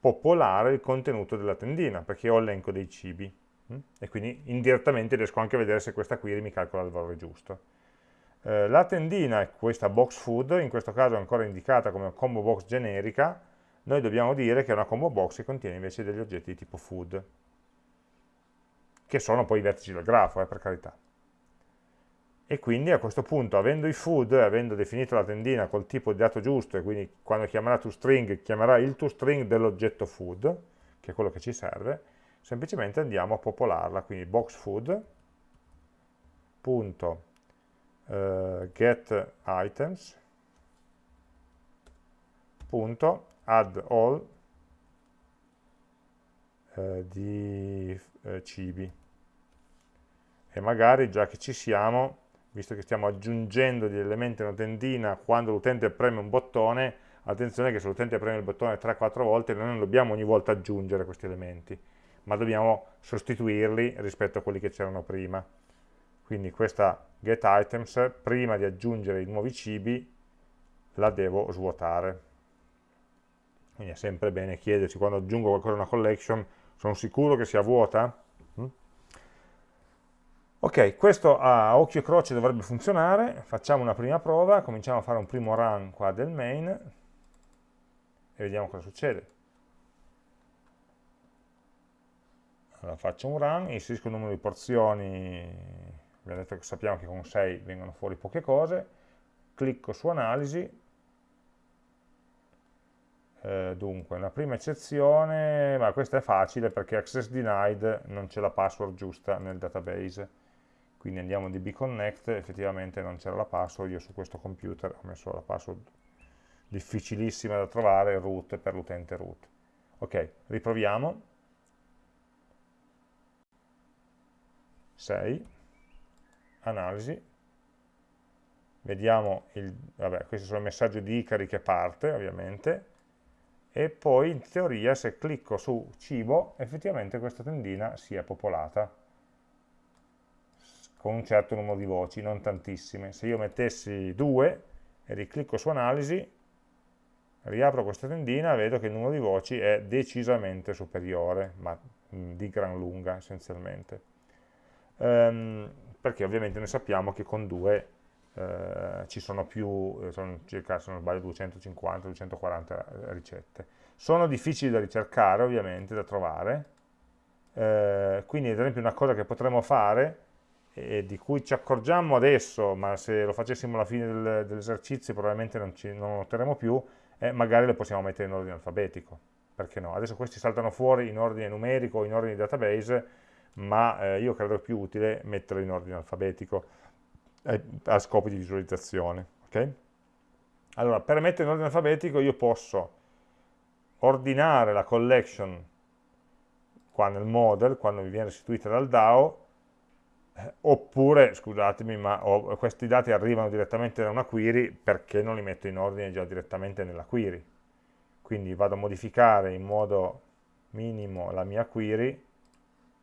[SPEAKER 1] popolare il contenuto della tendina, perché ho l'elenco dei cibi. Hm? E quindi indirettamente riesco anche a vedere se questa query mi calcola il valore giusto. Eh, la tendina è questa box food, in questo caso è ancora indicata come combo box generica, noi dobbiamo dire che è una combo box che contiene invece degli oggetti di tipo food. che sono poi i vertici del grafo, eh, per carità. E quindi a questo punto, avendo i food, avendo definito la tendina col tipo di dato giusto, e quindi quando chiamerà toString, chiamerà il toString dell'oggetto food, che è quello che ci serve, semplicemente andiamo a popolarla, quindi get items, punto, add all uh, di uh, cibi. E magari già che ci siamo, visto che stiamo aggiungendo degli elementi a una tendina quando l'utente preme un bottone, attenzione che se l'utente preme il bottone 3-4 volte noi non dobbiamo ogni volta aggiungere questi elementi, ma dobbiamo sostituirli rispetto a quelli che c'erano prima. Quindi questa getItems, prima di aggiungere i nuovi cibi, la devo svuotare. Quindi è sempre bene chiedersi, quando aggiungo qualcosa a una collection, sono sicuro che sia vuota? Mm? Ok, questo a occhio e croce dovrebbe funzionare, facciamo una prima prova, cominciamo a fare un primo run qua del main e vediamo cosa succede. Faccio un run, inserisco il numero di porzioni abbiamo detto che sappiamo che con 6 vengono fuori poche cose, clicco su analisi, eh, dunque una prima eccezione, ma questa è facile perché access denied non c'è la password giusta nel database, quindi andiamo a dbconnect, effettivamente non c'era la password, io su questo computer ho messo la password difficilissima da trovare, root per l'utente root. Ok, riproviamo. 6 analisi, vediamo, il, vabbè, questi sono i messaggi di Icari che parte ovviamente, e poi in teoria se clicco su cibo effettivamente questa tendina si è popolata con un certo numero di voci, non tantissime. Se io mettessi due e riclicco su analisi, riapro questa tendina, vedo che il numero di voci è decisamente superiore, ma di gran lunga essenzialmente. Um, perché ovviamente noi sappiamo che con 2 eh, ci sono più, eh, sono circa, se non sbaglio, 250-240 ricette. Sono difficili da ricercare, ovviamente, da trovare, eh, quindi ad esempio una cosa che potremmo fare, e di cui ci accorgiamo adesso, ma se lo facessimo alla fine del, dell'esercizio probabilmente non, ci, non noteremo più, è magari le possiamo mettere in ordine alfabetico, perché no? Adesso questi saltano fuori in ordine numerico in ordine database, ma eh, io credo più utile metterlo in ordine alfabetico eh, a scopo di visualizzazione. Okay? Allora, per mettere in ordine alfabetico io posso ordinare la collection qua nel model, quando mi viene restituita dal DAO, eh, oppure, scusatemi, ma oh, questi dati arrivano direttamente da una query perché non li metto in ordine già direttamente nella query. Quindi vado a modificare in modo minimo la mia query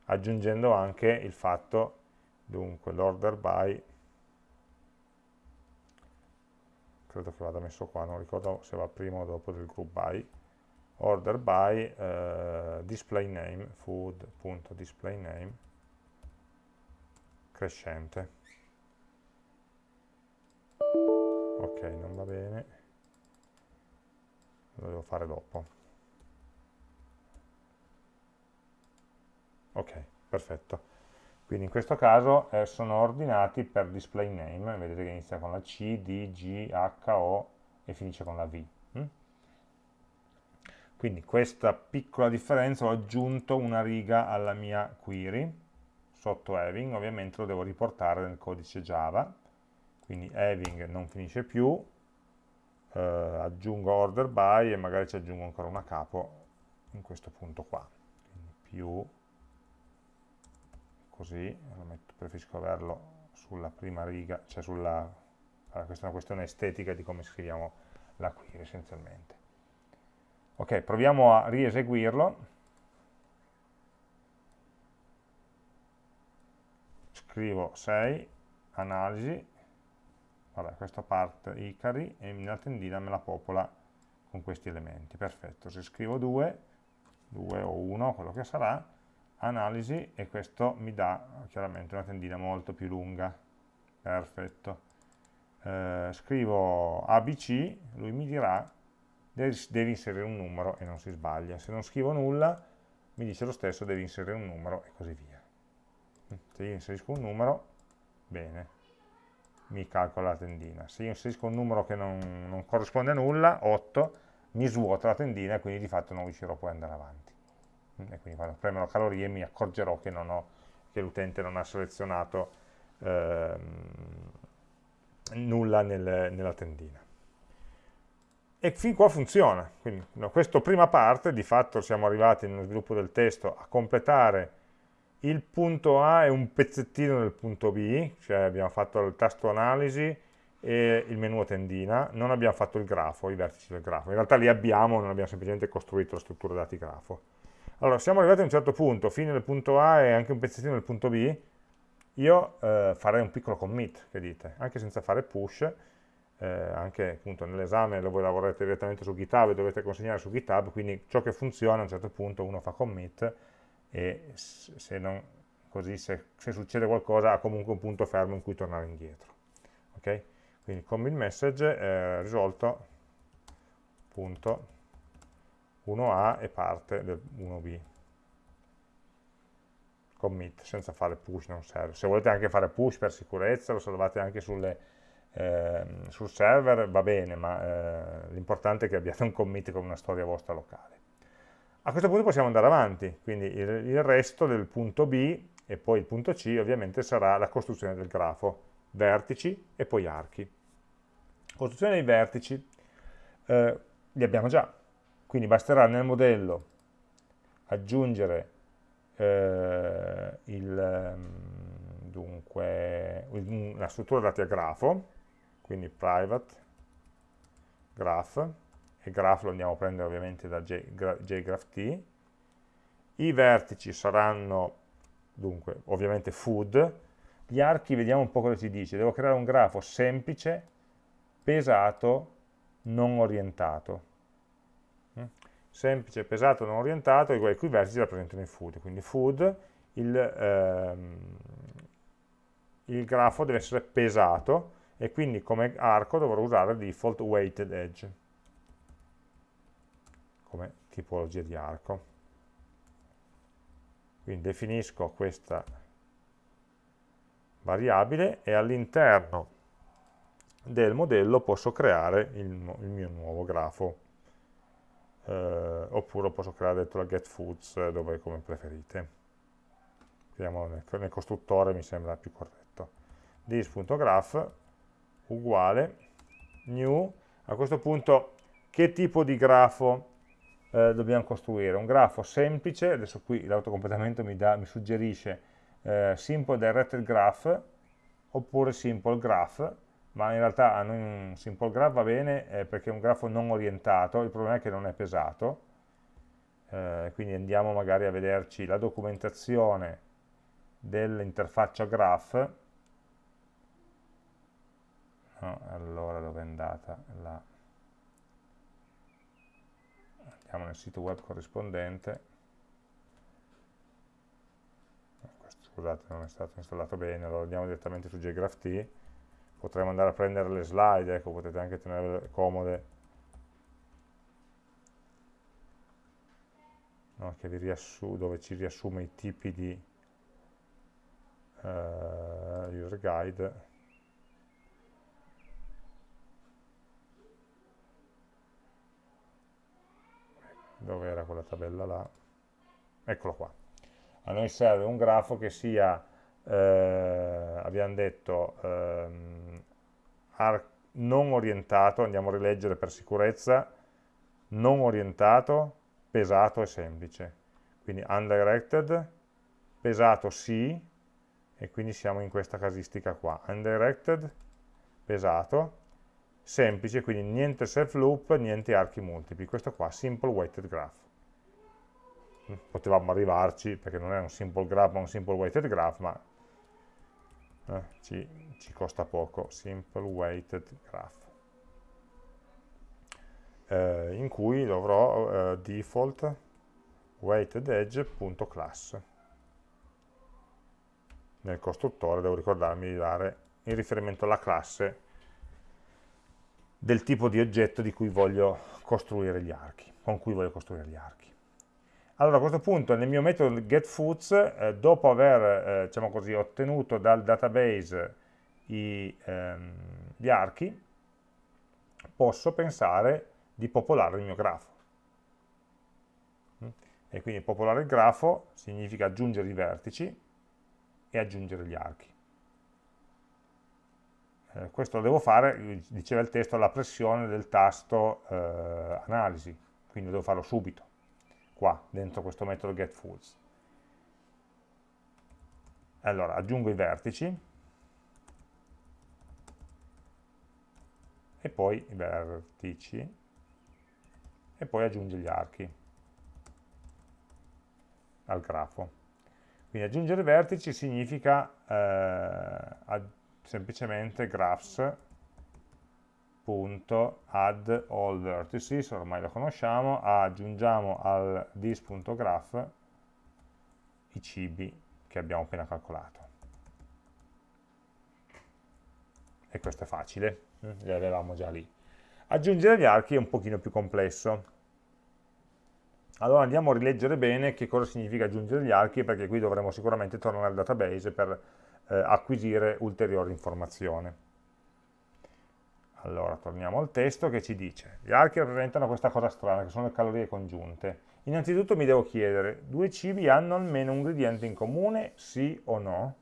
[SPEAKER 1] aggiungendo anche il fatto, dunque, l'order by, credo che vada messo qua, non ricordo se va prima o dopo del group by, order by eh, display name, food.display name, crescente. Ok, non va bene, lo devo fare dopo. Ok, perfetto. Quindi in questo caso eh, sono ordinati per display name, vedete che inizia con la C, D, G, H, O e finisce con la V. Mm? Quindi questa piccola differenza ho aggiunto una riga alla mia query, sotto having ovviamente lo devo riportare nel codice Java, quindi having non finisce più, eh, aggiungo order by e magari ci aggiungo ancora una capo in questo punto qua, quindi più così, metto, preferisco averlo sulla prima riga, cioè sulla, allora, questa è una questione estetica di come scriviamo la query essenzialmente. Ok, proviamo a rieseguirlo. Scrivo 6, analisi, vabbè, questa parte Icari e la tendina me la popola con questi elementi. Perfetto, se scrivo 2, 2 o 1, quello che sarà, analisi e questo mi dà chiaramente una tendina molto più lunga. Perfetto. Eh, scrivo ABC lui mi dirà devi, devi inserire un numero e non si sbaglia. Se non scrivo nulla mi dice lo stesso devi inserire un numero e così via. Se io inserisco un numero, bene, mi calcola la tendina. Se io inserisco un numero che non, non corrisponde a nulla, 8, mi svuota la tendina e quindi di fatto non riuscirò poi ad andare avanti. E quindi quando premerò calorie mi accorgerò che, che l'utente non ha selezionato ehm, nulla nel, nella tendina. E fin qua funziona. Quindi no, questa prima parte, di fatto siamo arrivati nello sviluppo del testo a completare il punto A e un pezzettino del punto B, cioè abbiamo fatto il tasto analisi e il menu tendina, non abbiamo fatto il grafo, i vertici del grafo. In realtà li abbiamo, non abbiamo semplicemente costruito la struttura dati grafo. Allora, siamo arrivati a un certo punto, fine del punto A e anche un pezzettino del punto B, io eh, farei un piccolo commit, che dite, anche senza fare push, eh, anche appunto nell'esame dove lavorate direttamente su GitHub e dovete consegnare su GitHub, quindi ciò che funziona a un certo punto uno fa commit e se, non, così, se, se succede qualcosa ha comunque un punto fermo in cui tornare indietro. Okay? Quindi commit message è risolto punto 1A e parte del 1B commit senza fare push non serve. Se volete anche fare push per sicurezza lo salvate anche sulle, eh, sul server va bene ma eh, l'importante è che abbiate un commit con una storia vostra locale. A questo punto possiamo andare avanti. Quindi il, il resto del punto B e poi il punto C ovviamente sarà la costruzione del grafo. Vertici e poi archi. Costruzione dei vertici. Eh, li abbiamo già quindi basterà nel modello aggiungere eh, il, ehm, dunque, la struttura dati a grafo, quindi private graph, e graph lo andiamo a prendere ovviamente da jgraph i vertici saranno, dunque, ovviamente food, gli archi vediamo un po' cosa ci dice, devo creare un grafo semplice, pesato, non orientato semplice, pesato, non orientato, i vertici rappresentano i food, quindi food, il, ehm, il grafo deve essere pesato e quindi come arco dovrò usare default weighted edge come tipologia di arco. Quindi definisco questa variabile e all'interno del modello posso creare il, il mio nuovo grafo eh, oppure posso creare dentro la getFoods eh, dove come preferite. Vediamo nel, nel costruttore mi sembra più corretto. This.graph uguale new. A questo punto che tipo di grafo eh, dobbiamo costruire? Un grafo semplice adesso qui l'autocompletamento mi, mi, suggerisce eh, simple directed graph oppure simple graph ma in realtà a noi un simple graph va bene eh, perché è un grafo non orientato, il problema è che non è pesato, eh, quindi andiamo magari a vederci la documentazione dell'interfaccia graph, no, allora dove è andata? La... Andiamo nel sito web corrispondente, scusate non è stato installato bene, allora andiamo direttamente su JGraphT, potremmo andare a prendere le slide, ecco, potete anche tenerle comode, no, dove ci riassume i tipi di uh, user guide. Dove era quella tabella là? Eccolo qua. A noi serve un grafo che sia abbiamo detto ehm, non orientato, andiamo a rileggere per sicurezza, non orientato, pesato e semplice. Quindi undirected, pesato sì, e quindi siamo in questa casistica qua. Undirected, pesato, semplice, quindi niente self loop, niente archi multipli. Questo qua, simple weighted graph. Potevamo arrivarci, perché non è un simple graph ma un simple weighted graph, ma eh, ci, ci, costa poco, simple weighted graph, eh, in cui dovrò eh, default weighted edge.class. Nel costruttore devo ricordarmi di dare in riferimento alla classe del tipo di oggetto di cui voglio costruire gli archi, con cui voglio costruire gli archi. Allora a questo punto nel mio metodo getFoods, eh, dopo aver eh, diciamo così, ottenuto dal database i, ehm, gli archi, posso pensare di popolare il mio grafo. E quindi popolare il grafo significa aggiungere i vertici e aggiungere gli archi. Eh, questo lo devo fare, diceva il testo, alla pressione del tasto eh, analisi, quindi devo farlo subito, qua, dentro questo metodo getFoods. Allora, aggiungo i vertici, e poi i vertici, e poi aggiungo gli archi al grafo. Quindi aggiungere vertici significa eh, semplicemente graphs.add all vertices, ormai lo conosciamo, aggiungiamo al this.graph i cibi che abbiamo appena calcolato. E questo è facile, eh, li avevamo già lì. Aggiungere gli archi è un pochino più complesso. Allora andiamo a rileggere bene che cosa significa aggiungere gli archi, perché qui dovremo sicuramente tornare al database per eh, acquisire ulteriore informazione. Allora, torniamo al testo che ci dice, gli archi rappresentano questa cosa strana, che sono le calorie congiunte. Innanzitutto mi devo chiedere, due cibi hanno almeno un ingrediente in comune, sì o no?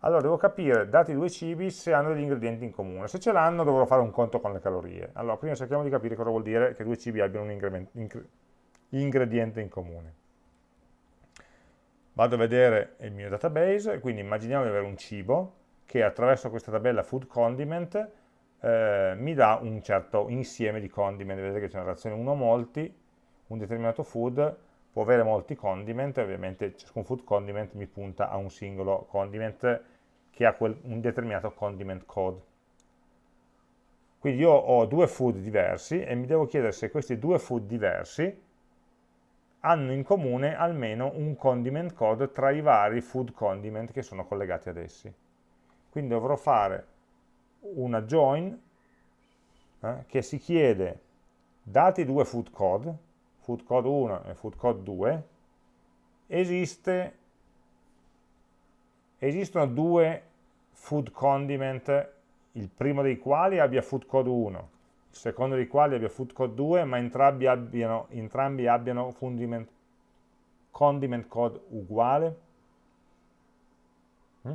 [SPEAKER 1] Allora devo capire, dati due cibi, se hanno degli ingredienti in comune. Se ce l'hanno dovrò fare un conto con le calorie. Allora, prima cerchiamo di capire cosa vuol dire che due cibi abbiano un ingrediente in comune vado a vedere il mio database, quindi immaginiamo di avere un cibo che attraverso questa tabella food condiment eh, mi dà un certo insieme di condiment, vedete che c'è una relazione 1 molti, un determinato food può avere molti condiment, ovviamente ciascun food condiment mi punta a un singolo condiment che ha quel, un determinato condiment code. Quindi io ho due food diversi e mi devo chiedere se questi due food diversi hanno in comune almeno un condiment code tra i vari food condiment che sono collegati ad essi. Quindi dovrò fare una join eh, che si chiede, dati due food code, food code 1 e food code 2, esiste, esistono due food condiment, il primo dei quali abbia food code 1 secondo dei quali abbia food code 2, ma entrambi abbiano, entrambi abbiano fundiment, condiment code uguale. Mm?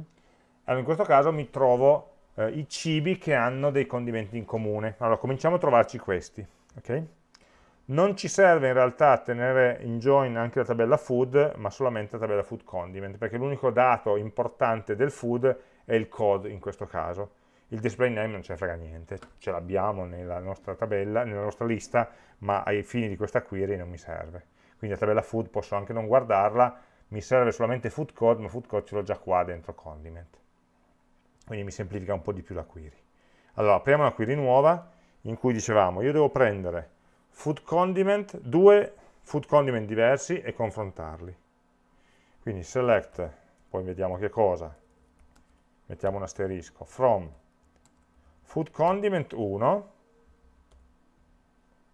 [SPEAKER 1] Allora in questo caso mi trovo eh, i cibi che hanno dei condimenti in comune. Allora cominciamo a trovarci questi. Okay? Non ci serve in realtà tenere in join anche la tabella food, ma solamente la tabella food condiment, perché l'unico dato importante del food è il code in questo caso il display name non ce ne frega niente, ce l'abbiamo nella nostra tabella, nella nostra lista, ma ai fini di questa query non mi serve. Quindi la tabella food posso anche non guardarla, mi serve solamente food code, ma food code ce l'ho già qua dentro condiment. Quindi mi semplifica un po' di più la query. Allora, apriamo una query nuova, in cui dicevamo, io devo prendere food condiment, due food condiment diversi e confrontarli. Quindi select, poi vediamo che cosa, mettiamo un asterisco, from food condiment 1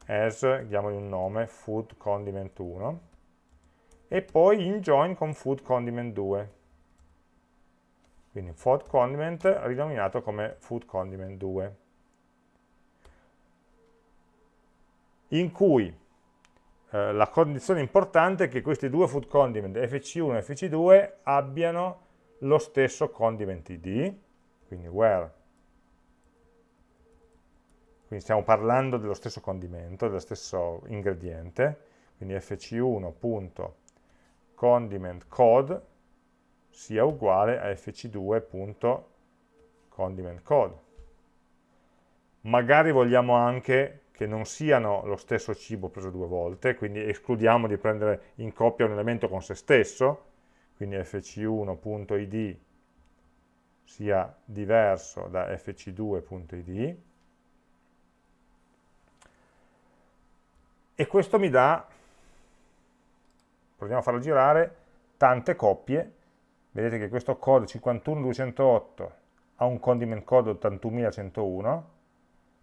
[SPEAKER 1] as, diamogli un nome, food condiment 1 e poi in join con food condiment 2 quindi food condiment rinominato come food condiment 2 in cui eh, la condizione importante è che questi due food condiment fc1 e fc2 abbiano lo stesso condiment id quindi where? Quindi stiamo parlando dello stesso condimento, dello stesso ingrediente, quindi fc1.condimentCode sia uguale a fc2.condimentCode. Magari vogliamo anche che non siano lo stesso cibo preso due volte, quindi escludiamo di prendere in coppia un elemento con se stesso, quindi fc1.id sia diverso da fc2.id, e questo mi dà, proviamo a farlo girare, tante coppie, vedete che questo code 51208 ha un condiment code 81101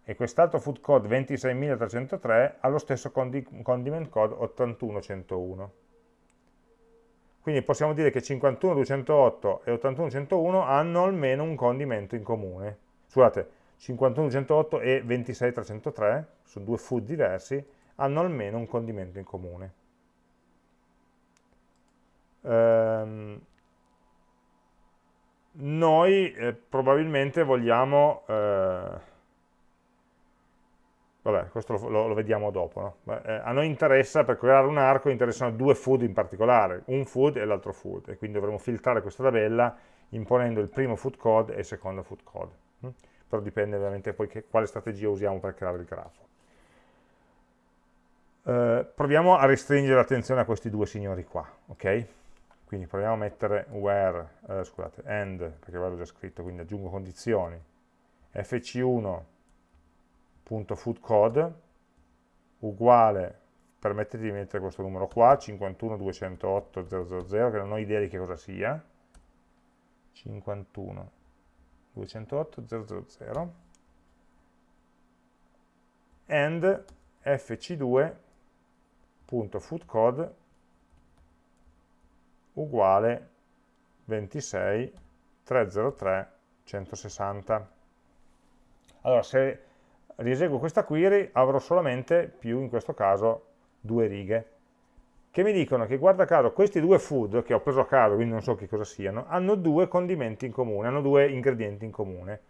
[SPEAKER 1] e quest'altro food code 26303 ha lo stesso condiment code 81101. Quindi possiamo dire che 51208 e 81101 hanno almeno un condimento in comune. Scusate, 51208 e 26303, sono due food diversi, hanno almeno un condimento in comune. Ehm, noi eh, probabilmente vogliamo... Eh, Vabbè, questo lo, lo, lo vediamo dopo. No? Eh, a noi interessa, per creare un arco, interessano due food in particolare, un food e l'altro food, e quindi dovremo filtrare questa tabella imponendo il primo food code e il secondo food code. Hm? Però dipende ovviamente poi che, quale strategia usiamo per creare il grafo. Eh, proviamo a restringere l'attenzione a questi due signori qua, ok? Quindi proviamo a mettere where, eh, scusate, end, perché avevo già scritto, quindi aggiungo condizioni, fc1 .foodcode uguale, permettete di mettere questo numero qua, 51208.000, che non ho idea di che cosa sia, 51208.000, and fc2.foodcode uguale 26 303 160. Allora, se rieseguo questa query, avrò solamente più, in questo caso, due righe, che mi dicono che, guarda caso, questi due food, che ho preso a caso, quindi non so che cosa siano, hanno due condimenti in comune, hanno due ingredienti in comune,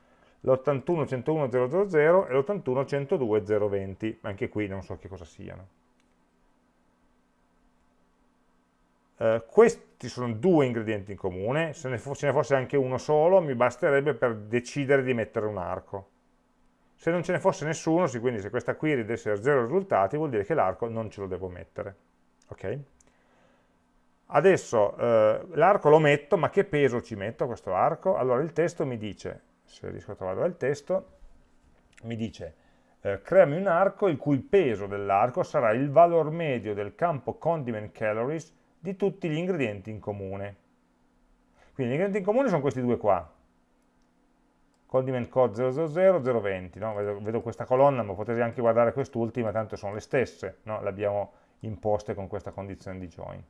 [SPEAKER 1] l'81-101-000 e l'81-102-020, anche qui non so che cosa siano. Uh, questi sono due ingredienti in comune, se ne, ce ne fosse anche uno solo mi basterebbe per decidere di mettere un arco. Se non ce ne fosse nessuno, quindi se questa query deve essere zero risultati, vuol dire che l'arco non ce lo devo mettere. Okay? Adesso eh, l'arco lo metto, ma che peso ci metto a questo arco? Allora il testo mi dice, se riesco a trovare il testo, mi dice eh, creami un arco il cui peso dell'arco sarà il valor medio del campo condiment calories di tutti gli ingredienti in comune. Quindi gli ingredienti in comune sono questi due qua, condiment code 000 020, no? vedo, vedo, questa colonna, ma potete anche guardare quest'ultima, tanto sono le stesse, no? le abbiamo imposte con questa condizione di join.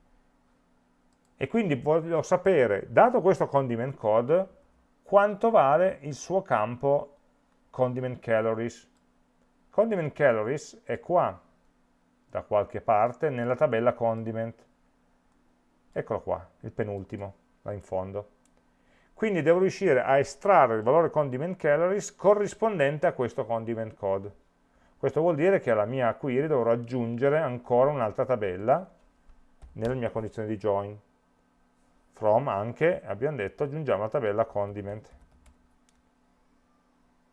[SPEAKER 1] E quindi voglio sapere, dato questo condiment code, quanto vale il suo campo condiment calories. Condiment calories è qua, da qualche parte, nella tabella condiment. Eccolo qua, il penultimo, là in fondo. Quindi devo riuscire a estrarre il valore condiment calories corrispondente a questo condiment code. Questo vuol dire che alla mia query dovrò aggiungere ancora un'altra tabella nella mia condizione di join. From anche, abbiamo detto, aggiungiamo la tabella condiment.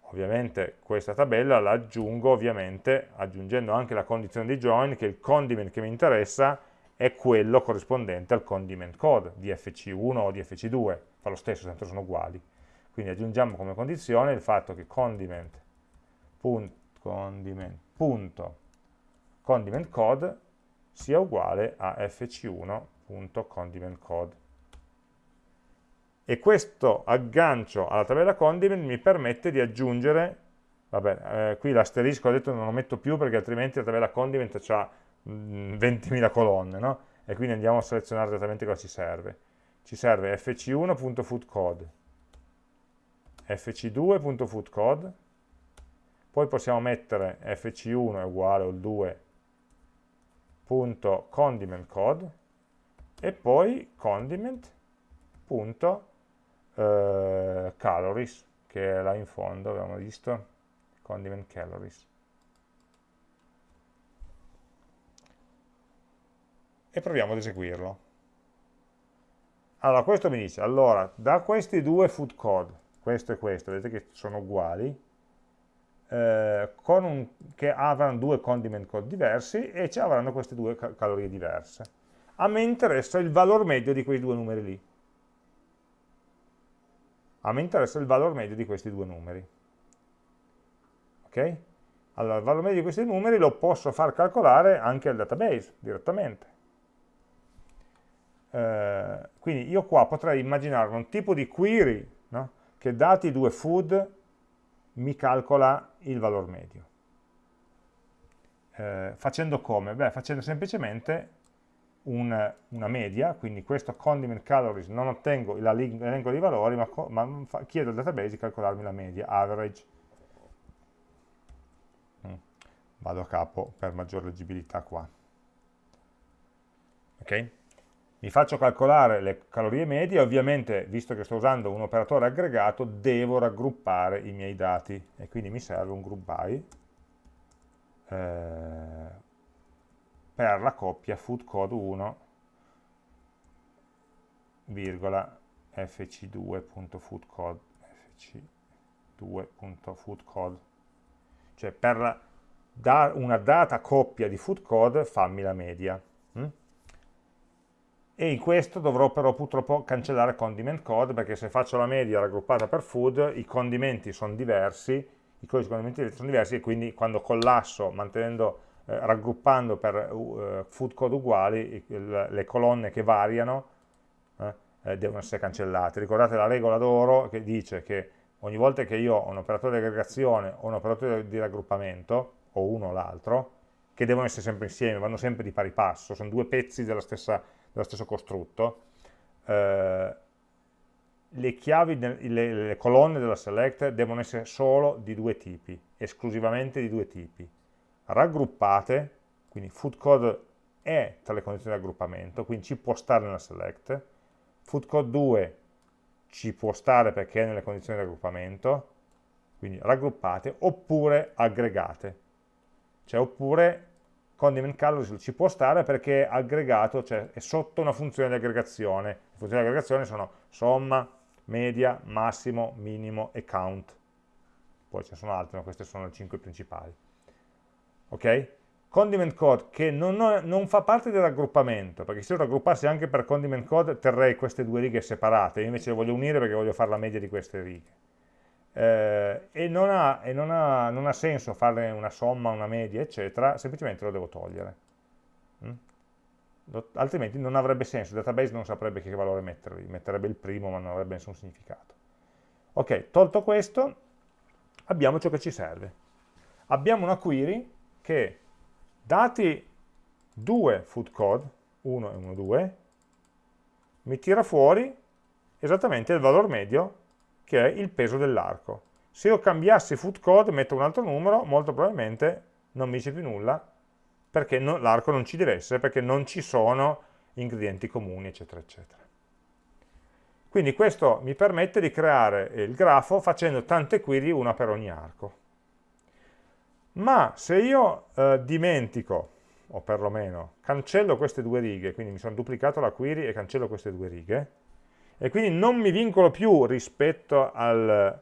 [SPEAKER 1] Ovviamente questa tabella la aggiungo ovviamente aggiungendo anche la condizione di join che il condiment che mi interessa è quello corrispondente al condiment code di FC1 o di FC2 fa lo stesso, tanto sono uguali. Quindi aggiungiamo come condizione il fatto che condiment, punt, condiment, punto, condiment code sia uguale a fc1.condimentCode. E questo aggancio alla tabella condiment mi permette di aggiungere, vabbè, eh, qui l'asterisco ho detto non lo metto più perché altrimenti la tabella condiment ha 20.000 colonne, no? E quindi andiamo a selezionare esattamente cosa ci serve ci serve fc1.foodcode, fc2.foodcode, poi possiamo mettere fc1 è uguale al 2.condimentCode e poi condiment.calories, eh, che è là in fondo, abbiamo visto, condiment calories. E proviamo ad eseguirlo. Allora, questo mi dice, allora, da questi due food code, questo e questo, vedete che sono uguali, eh, un, che avranno due condiment code diversi e ci avranno queste due cal calorie diverse. A me interessa il valore medio di quei due numeri lì. A me interessa il valore medio di questi due numeri. Ok? Allora, il valore medio di questi numeri lo posso far calcolare anche al database, direttamente. Eh, quindi io qua potrei immaginare un tipo di query no? che dati due food mi calcola il valore medio. Eh, facendo come? Beh, facendo semplicemente un, una media, quindi questo condiment calories non ottengo l'elenco dei valori, ma, ma chiedo al database di calcolarmi la media, average. Mm. Vado a capo per maggior leggibilità qua. Ok? Mi faccio calcolare le calorie medie, ovviamente, visto che sto usando un operatore aggregato, devo raggruppare i miei dati, e quindi mi serve un group by, eh, per la coppia food code 1 virgola fc2.foodcode fc2.foodcode cioè per da una data coppia di food code fammi la media? E in questo dovrò però purtroppo cancellare condiment code perché se faccio la media raggruppata per food i condimenti sono diversi i codici condimenti sono diversi e quindi quando collasso mantenendo eh, raggruppando per uh, food code uguali il, le colonne che variano eh, eh, devono essere cancellate. Ricordate la regola d'oro che dice che ogni volta che io ho un operatore di aggregazione o un operatore di raggruppamento, o uno o l'altro, che devono essere sempre insieme, vanno sempre di pari passo, sono due pezzi stessa, dello stesso costrutto, eh, le chiavi, le, le colonne della select devono essere solo di due tipi, esclusivamente di due tipi. Raggruppate, quindi food code è tra le condizioni di raggruppamento, quindi ci può stare nella select, food code 2 ci può stare perché è nelle condizioni di raggruppamento, quindi raggruppate, oppure aggregate, cioè oppure condiment colors ci può stare perché è aggregato, cioè è sotto una funzione di aggregazione, le funzioni di aggregazione sono somma, media, massimo, minimo e count, poi ce ne sono altre, ma queste sono le 5 principali ok? Condiment code che non, non, fa parte del raggruppamento, perché se io raggruppassi anche per condiment code terrei queste due righe separate, io invece le voglio unire perché voglio fare la media di queste righe. Eh, e, non ha, e non, ha, non ha, senso fare una somma, una media, eccetera, semplicemente lo devo togliere. Mm? Altrimenti non avrebbe senso, il database non saprebbe che valore metterli, metterebbe il primo ma non avrebbe nessun significato. Ok, tolto questo, abbiamo ciò che ci serve. Abbiamo una query che dati due food code, 1 e 1, 2, mi tira fuori esattamente il valore medio che è il peso dell'arco. Se io cambiassi food code, metto un altro numero, molto probabilmente non mi dice più nulla, perché l'arco non ci deve essere, perché non ci sono ingredienti comuni, eccetera, eccetera. Quindi questo mi permette di creare il grafo facendo tante query, una per ogni arco ma se io eh, dimentico, o perlomeno cancello queste due righe, quindi mi sono duplicato la query e cancello queste due righe, e quindi non mi vincolo più rispetto al,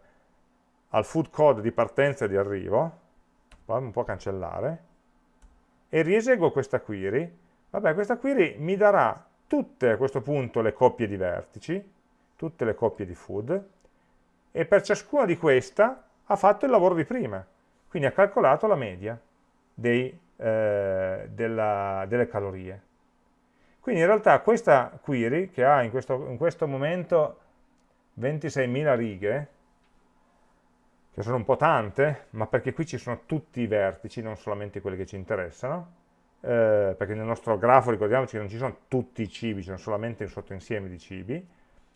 [SPEAKER 1] al food code di partenza e di arrivo, vado un po' a cancellare, e rieseguo questa query, vabbè questa query mi darà tutte a questo punto le coppie di vertici, tutte le coppie di food, e per ciascuna di queste ha fatto il lavoro di prima. Quindi ha calcolato la media dei, eh, della, delle calorie. Quindi in realtà questa query, che ha in questo, in questo momento 26.000 righe, che sono un po' tante, ma perché qui ci sono tutti i vertici, non solamente quelli che ci interessano, eh, perché nel nostro grafo ricordiamoci che non ci sono tutti i cibi, ci sono solamente un sottoinsieme di cibi,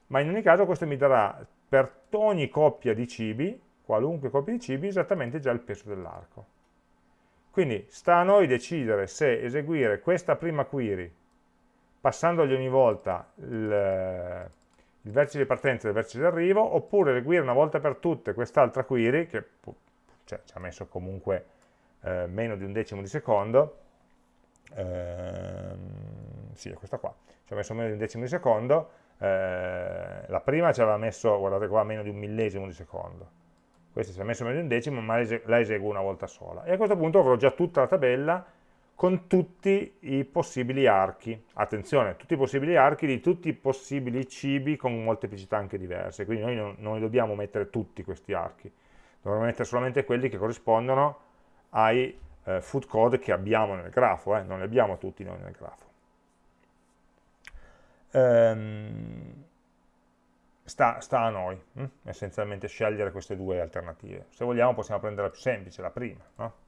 [SPEAKER 1] ma in ogni caso questo mi darà per ogni coppia di cibi qualunque coppia di cibi esattamente già il peso dell'arco. Quindi sta a noi decidere se eseguire questa prima query passandogli ogni volta il, il vertice di partenza e il vertice di arrivo, oppure eseguire una volta per tutte quest'altra query, che cioè, ci ha messo comunque eh, meno di un decimo di secondo, ehm, sì, è questa qua, ci ha messo meno di un decimo di secondo, eh, la prima ci aveva messo, guardate qua, meno di un millesimo di secondo, questa si è messa meno di un decimo, ma la eseguo una volta sola. E a questo punto avrò già tutta la tabella con tutti i possibili archi. Attenzione, tutti i possibili archi di tutti i possibili cibi con molteplicità anche diverse, quindi noi non, non dobbiamo mettere tutti questi archi, dovremmo mettere solamente quelli che corrispondono ai eh, food code che abbiamo nel grafo, eh? non li abbiamo tutti noi nel grafo. Ehm, sta, sta, a noi, hm? essenzialmente scegliere queste due alternative. Se vogliamo possiamo prendere la più semplice, la prima, no?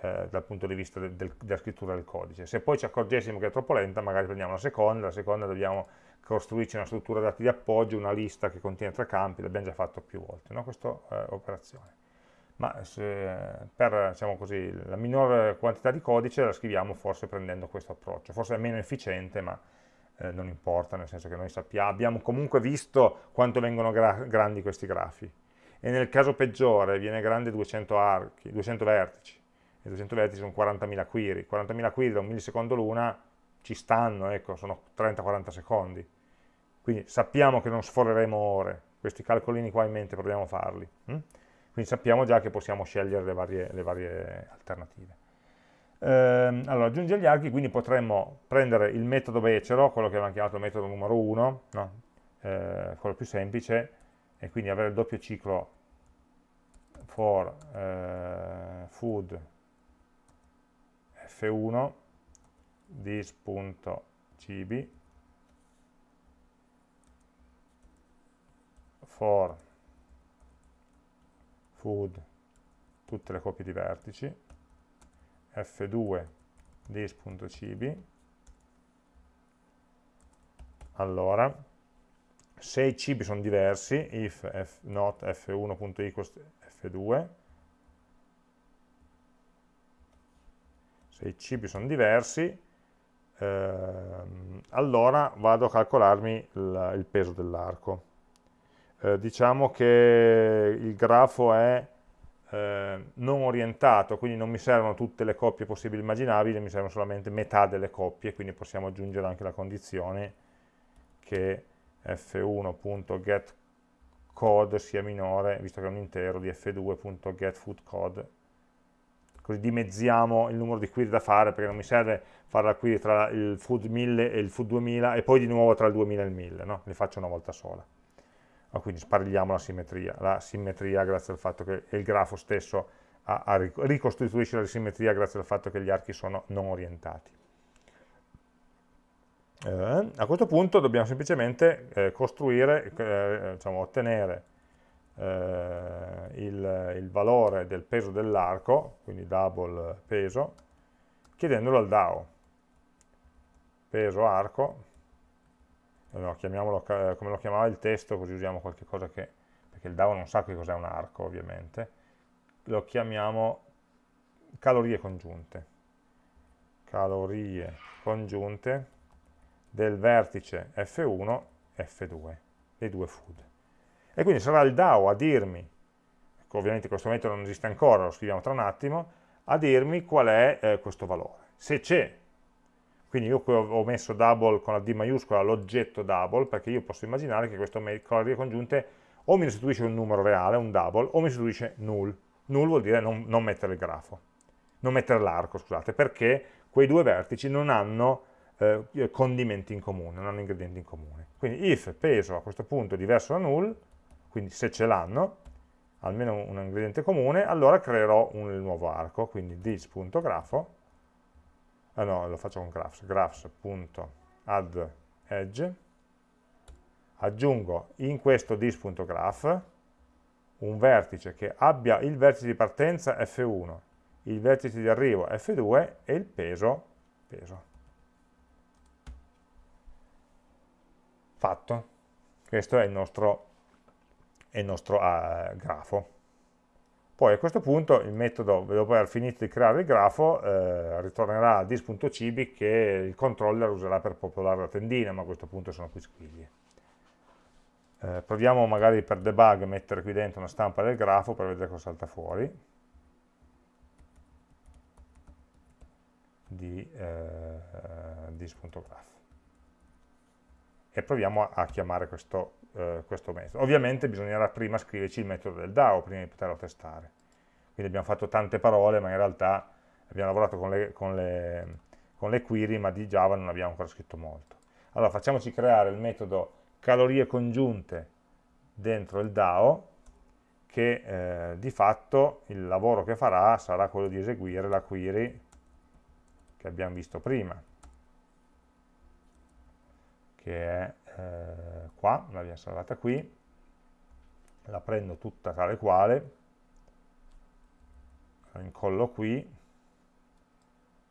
[SPEAKER 1] Eh, dal punto di vista del, del, della scrittura del codice. Se poi ci accorgessimo che è troppo lenta, magari prendiamo la seconda, la seconda dobbiamo costruirci una struttura dati di appoggio, una lista che contiene tre campi, l'abbiamo già fatto più volte, no? questa eh, operazione. Ma se, per diciamo così, la minore quantità di codice la scriviamo forse prendendo questo approccio, forse è meno efficiente, ma eh, non importa, nel senso che noi sappiamo, abbiamo comunque visto quanto vengono gra grandi questi grafi. E nel caso peggiore viene grande 200 archi, 200 vertici, e 200 vertici sono 40.000 query, 40.000 query da un millisecondo l'una ci stanno, ecco, sono 30-40 secondi. Quindi sappiamo che non sforeremo ore, questi calcolini qua in mente proviamo a farli. Hm? Quindi sappiamo già che possiamo scegliere le varie, le varie alternative. Ehm, allora, aggiungere gli archi, quindi potremmo prendere il metodo becero, quello che abbiamo chiamato metodo numero 1, no? eh, quello più semplice, e quindi avere il doppio ciclo for eh, food f1 this.cibi for food tutte le coppie di vertici f2 this.cibi allora se i cibi sono diversi if f, not f1.equals f2 se i cibi sono diversi ehm, allora vado a calcolarmi il, il peso dell'arco. Eh, diciamo che il grafo è eh, non orientato, quindi non mi servono tutte le coppie possibili e immaginabili, mi servono solamente metà delle coppie, quindi possiamo aggiungere anche la condizione che f1.getCode sia minore, visto che è un intero, di f2.getFoodCode, così dimezziamo il numero di query da fare, perché non mi serve fare la query tra il food 1000 e il food 2000 e poi di nuovo tra il 2000 e il 1000, no? le faccio una volta sola ah, quindi spargliamo la simmetria, la simmetria grazie al fatto che il grafo stesso ha, ha, ricostituisce la simmetria grazie al fatto che gli archi sono non orientati. Eh, a questo punto dobbiamo semplicemente eh, costruire, eh, diciamo, ottenere eh, il, il, valore del peso dell'arco, quindi double peso, chiedendolo al DAO. Peso arco no, chiamiamolo come lo chiamava il testo, così usiamo qualche cosa che, perché il DAO non sa che cos'è un arco ovviamente, lo chiamiamo calorie congiunte. Calorie congiunte del vertice F1 e F2, dei due food. E quindi sarà il DAO a dirmi, ecco, ovviamente questo metodo non esiste ancora, lo scriviamo tra un attimo, a dirmi qual è eh, questo valore. Se c'è quindi io qui ho messo double con la D maiuscola l'oggetto double, perché io posso immaginare che questo calorie congiunte o mi restituisce un numero reale, un double, o mi restituisce null. Null vuol dire non, non mettere il grafo, non mettere l'arco, scusate, perché quei due vertici non hanno eh, condimenti in comune, non hanno ingredienti in comune. Quindi if peso a questo punto è diverso da null, quindi se ce l'hanno, almeno un ingrediente comune, allora creerò un nuovo arco, quindi this.grafo, ah no, lo faccio con graphs, graphs.add aggiungo in questo dis.graph un vertice che abbia il vertice di partenza F1, il vertice di arrivo F2 e il peso, peso. Fatto. Questo è il nostro, è il nostro uh, grafo. Poi a questo punto il metodo, dopo aver finito di creare il grafo, eh, ritornerà a dis.cibi che il controller userà per popolare la tendina, ma a questo punto sono qui squiglie. Eh, proviamo magari per debug a mettere qui dentro una stampa del grafo per vedere cosa salta fuori. di eh, dis.graph e proviamo a, a chiamare questo eh, questo metodo. Ovviamente bisognerà prima scriverci il metodo del DAO prima di poterlo testare. Quindi abbiamo fatto tante parole, ma in realtà abbiamo lavorato con le, con le, con le query, ma di Java non abbiamo ancora scritto molto. Allora facciamoci creare il metodo calorie congiunte dentro il DAO, che eh, di fatto il lavoro che farà sarà quello di eseguire la query che abbiamo visto prima che è eh, qua, l'abbiamo salvata qui, la prendo tutta tale quale, la incollo qui,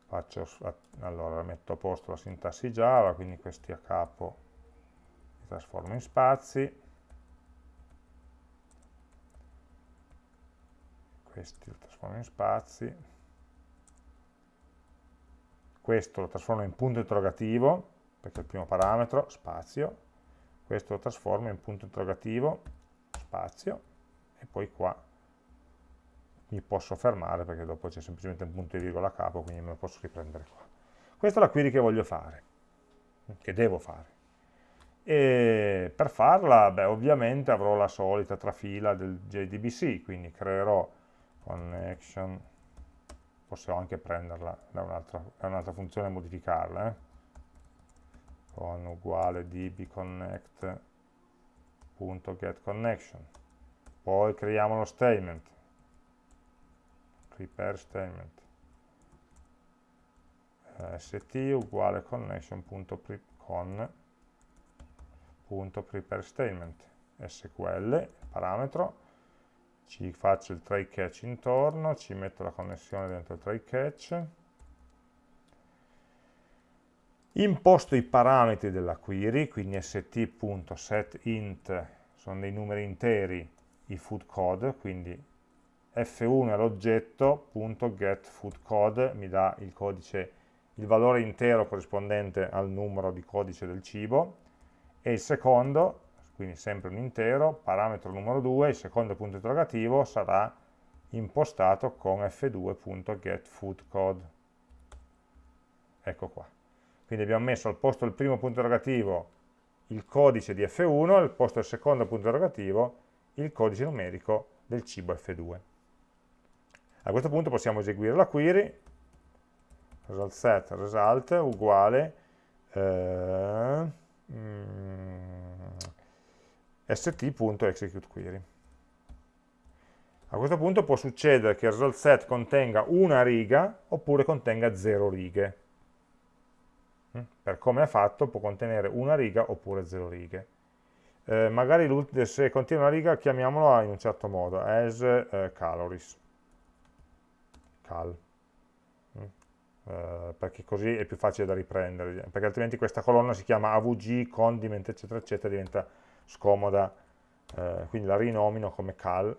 [SPEAKER 1] faccio, allora metto a posto la sintassi Java, quindi questi a capo li trasformo in spazi, questi lo trasformo in spazi, questo lo trasformo in punto interrogativo, è il primo parametro, spazio, questo lo trasformo in punto interrogativo, spazio, e poi qua mi posso fermare perché dopo c'è semplicemente un punto di virgola a capo, quindi me lo posso riprendere qua. Questa è la query che voglio fare, che devo fare. E per farla, beh, ovviamente avrò la solita trafila del JDBC, quindi creerò connection, possiamo anche prenderla da un'altra un funzione e modificarla, eh? Con uguale dbconnect.getConnection. Poi creiamo lo statement, prepare statement, st uguale connection.con.prepare statement, sql, parametro, ci faccio il try catch intorno, ci metto la connessione dentro il try catch, imposto i parametri della query, quindi st.setInt sono dei numeri interi, i food code, quindi f1 è l'oggetto, .getFoodCode mi dà il codice, il valore intero corrispondente al numero di codice del cibo, e il secondo, quindi sempre un intero, parametro numero 2, il secondo punto interrogativo sarà impostato con f2.getFoodCode. Ecco qua. Quindi abbiamo messo al posto del primo punto interrogativo il codice di F1, al posto del secondo punto interrogativo il codice numerico del cibo F2. A questo punto possiamo eseguire la query, result set result uguale eh, mm, st.executeQuery. A questo punto può succedere che il result set contenga una riga oppure contenga zero righe. Per come è fatto può contenere una riga oppure zero righe. Eh, magari se contiene una riga chiamiamolo in un certo modo, as eh, calories. Cal. Mm? Eh, perché così è più facile da riprendere, perché altrimenti questa colonna si chiama AVG, condiment, eccetera, eccetera, diventa scomoda, eh, quindi la rinomino come cal,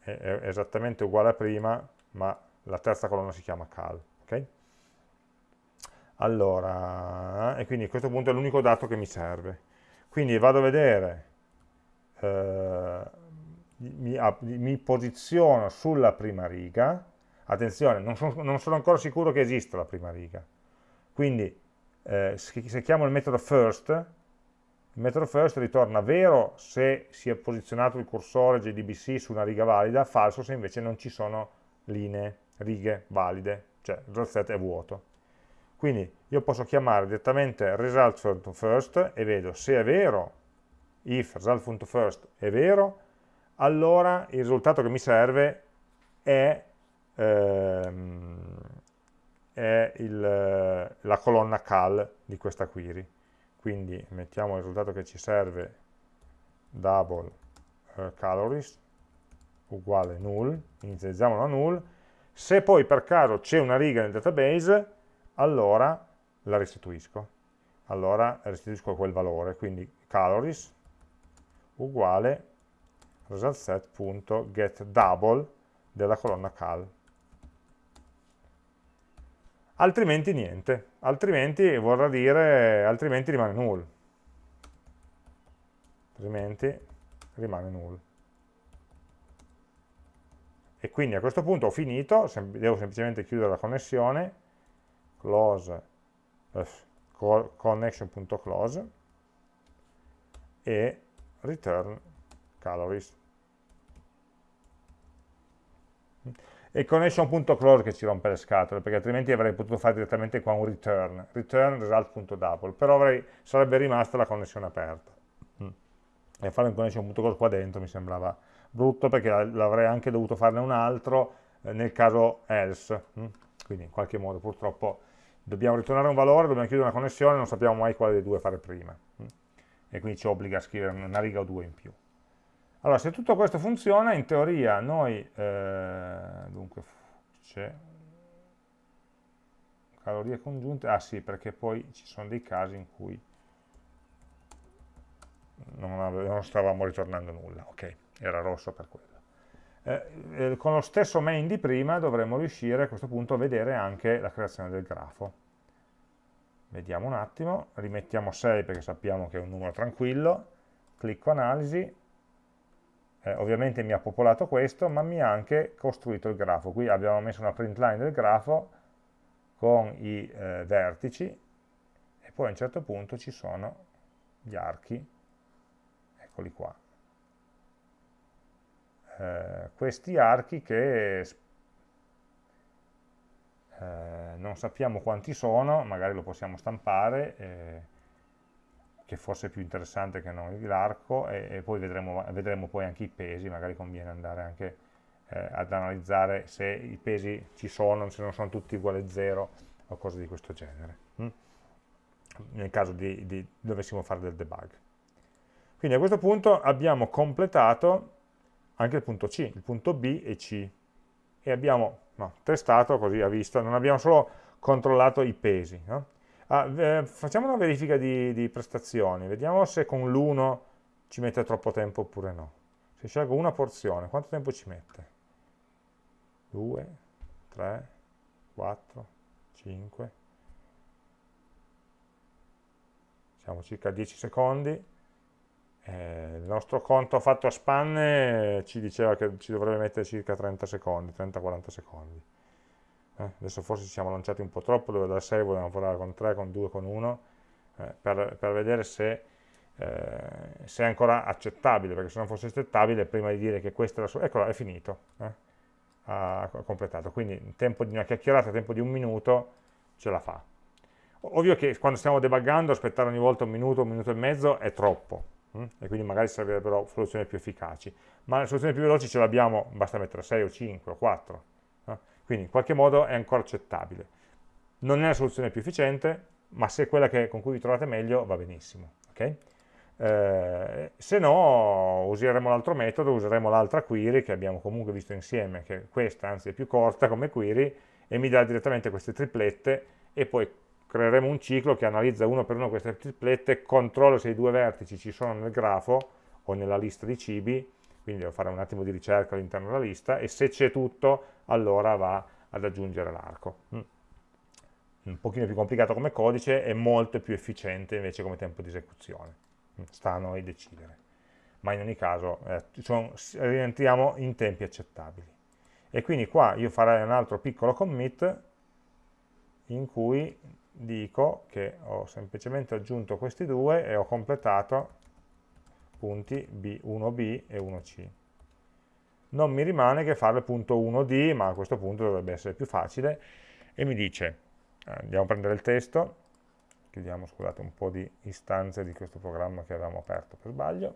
[SPEAKER 1] è, è esattamente uguale a prima, ma la terza colonna si chiama cal. Okay? Allora, e quindi a questo punto è l'unico dato che mi serve. Quindi vado a vedere, eh, mi, mi, posiziono sulla prima riga, attenzione, non sono, non sono, ancora sicuro che esista la prima riga, quindi eh, se chiamo il metodo first, il metodo first ritorna vero se si è posizionato il cursore JDBC su una riga valida, falso se invece non ci sono linee, righe valide, cioè il set è vuoto. Quindi io posso chiamare direttamente result.first e vedo se è vero, if result.first è vero, allora il risultato che mi serve è, ehm, è il, la colonna cal di questa query. Quindi mettiamo il risultato che ci serve double uh, calories uguale null, inizializziamolo a null, se poi per caso c'è una riga nel database allora la restituisco. Allora restituisco quel valore, quindi calories uguale resultSet.getDouble della colonna cal. Altrimenti niente, altrimenti vorrà dire, altrimenti rimane null. Altrimenti rimane null. E quindi a questo punto ho finito, devo semplicemente chiudere la connessione, close eh, connection.close e return calories e connection.close che ci rompe le scatole perché altrimenti avrei potuto fare direttamente qua un return return result.double però avrei, sarebbe rimasta la connessione aperta mm. e fare un connection.close qua dentro mi sembrava brutto perché l'avrei anche dovuto farne un altro eh, nel caso else mm. quindi in qualche modo purtroppo dobbiamo ritornare un valore, dobbiamo chiudere una connessione, non sappiamo mai quale dei due fare prima. Mm? E quindi ci obbliga a scrivere una riga o due in più. Allora, se tutto questo funziona, in teoria noi, eh, dunque, c'è calorie congiunte, ah sì, perché poi ci sono dei casi in cui non, ave, non stavamo ritornando nulla, ok, era rosso per quello. Eh, eh, con lo stesso main di prima dovremmo riuscire a questo punto a vedere anche la creazione del grafo. Vediamo un attimo, rimettiamo 6 perché sappiamo che è un numero tranquillo, clicco analisi, eh, ovviamente mi ha popolato questo, ma mi ha anche costruito il grafo. Qui abbiamo messo una print line del grafo con i eh, vertici e poi a un certo punto ci sono gli archi, eccoli qua. Eh, questi archi che eh, non sappiamo quanti sono, magari lo possiamo stampare, eh, che forse è più interessante che non l'arco, e, e, poi vedremo, vedremo, poi anche i pesi, magari conviene andare anche eh, ad analizzare se i pesi ci sono, se non sono tutti uguali a 0 o cose di questo genere, hm? nel caso di, di dovessimo fare del debug. Quindi a questo punto abbiamo completato anche il punto C, il punto B e C, e abbiamo no, testato, così ha visto, non abbiamo solo controllato i pesi. No? Ah, eh, facciamo una verifica di, di prestazioni, vediamo se con l'1 ci mette troppo tempo oppure no. Se scelgo una porzione, quanto tempo ci mette? 2, 3, 4, 5, siamo circa 10 secondi, eh, il nostro conto fatto a spanne ci diceva che ci dovrebbe mettere circa 30 secondi, 30-40 secondi. Eh, adesso forse ci siamo lanciati un po' troppo, dove da 6 volevamo lavorare con 3, con 2, con 1, eh, per, per, vedere se, eh, se, è ancora accettabile, perché se non fosse accettabile, prima di dire che questa è la sua... Eccola, è finito, eh, ha completato. Quindi in tempo di una chiacchierata, tempo di un minuto, ce la fa. Ovvio che quando stiamo debuggando aspettare ogni volta un minuto, un minuto e mezzo è troppo? E quindi magari servirebbero soluzioni più efficaci. Ma le soluzioni più veloci ce l'abbiamo, basta mettere 6 o 5 o 4. No? Quindi in qualche modo è ancora accettabile. Non è la soluzione più efficiente, ma se è quella che, con cui vi trovate meglio va benissimo. Okay? Eh, se no useremo l'altro metodo, useremo l'altra query che abbiamo comunque visto insieme, che questa anzi è più corta come query, e mi dà direttamente queste triplette e poi creeremo un ciclo che analizza uno per uno queste triplette, controlla se i due vertici ci sono nel grafo o nella lista di cibi, quindi devo fare un attimo di ricerca all'interno della lista, e se c'è tutto, allora va ad aggiungere l'arco. Mm. Un pochino più complicato come codice, è molto più efficiente invece come tempo di esecuzione. Mm, sta a noi decidere. Ma in ogni caso eh, rientriamo in tempi accettabili. E quindi qua io farei un altro piccolo commit in cui dico che ho semplicemente aggiunto questi due e ho completato punti B, 1B e 1C. Non mi rimane che fare il punto 1D, ma a questo punto dovrebbe essere più facile, e mi dice, eh, andiamo a prendere il testo, chiudiamo scusate, un po' di istanze di questo programma che avevamo aperto per sbaglio,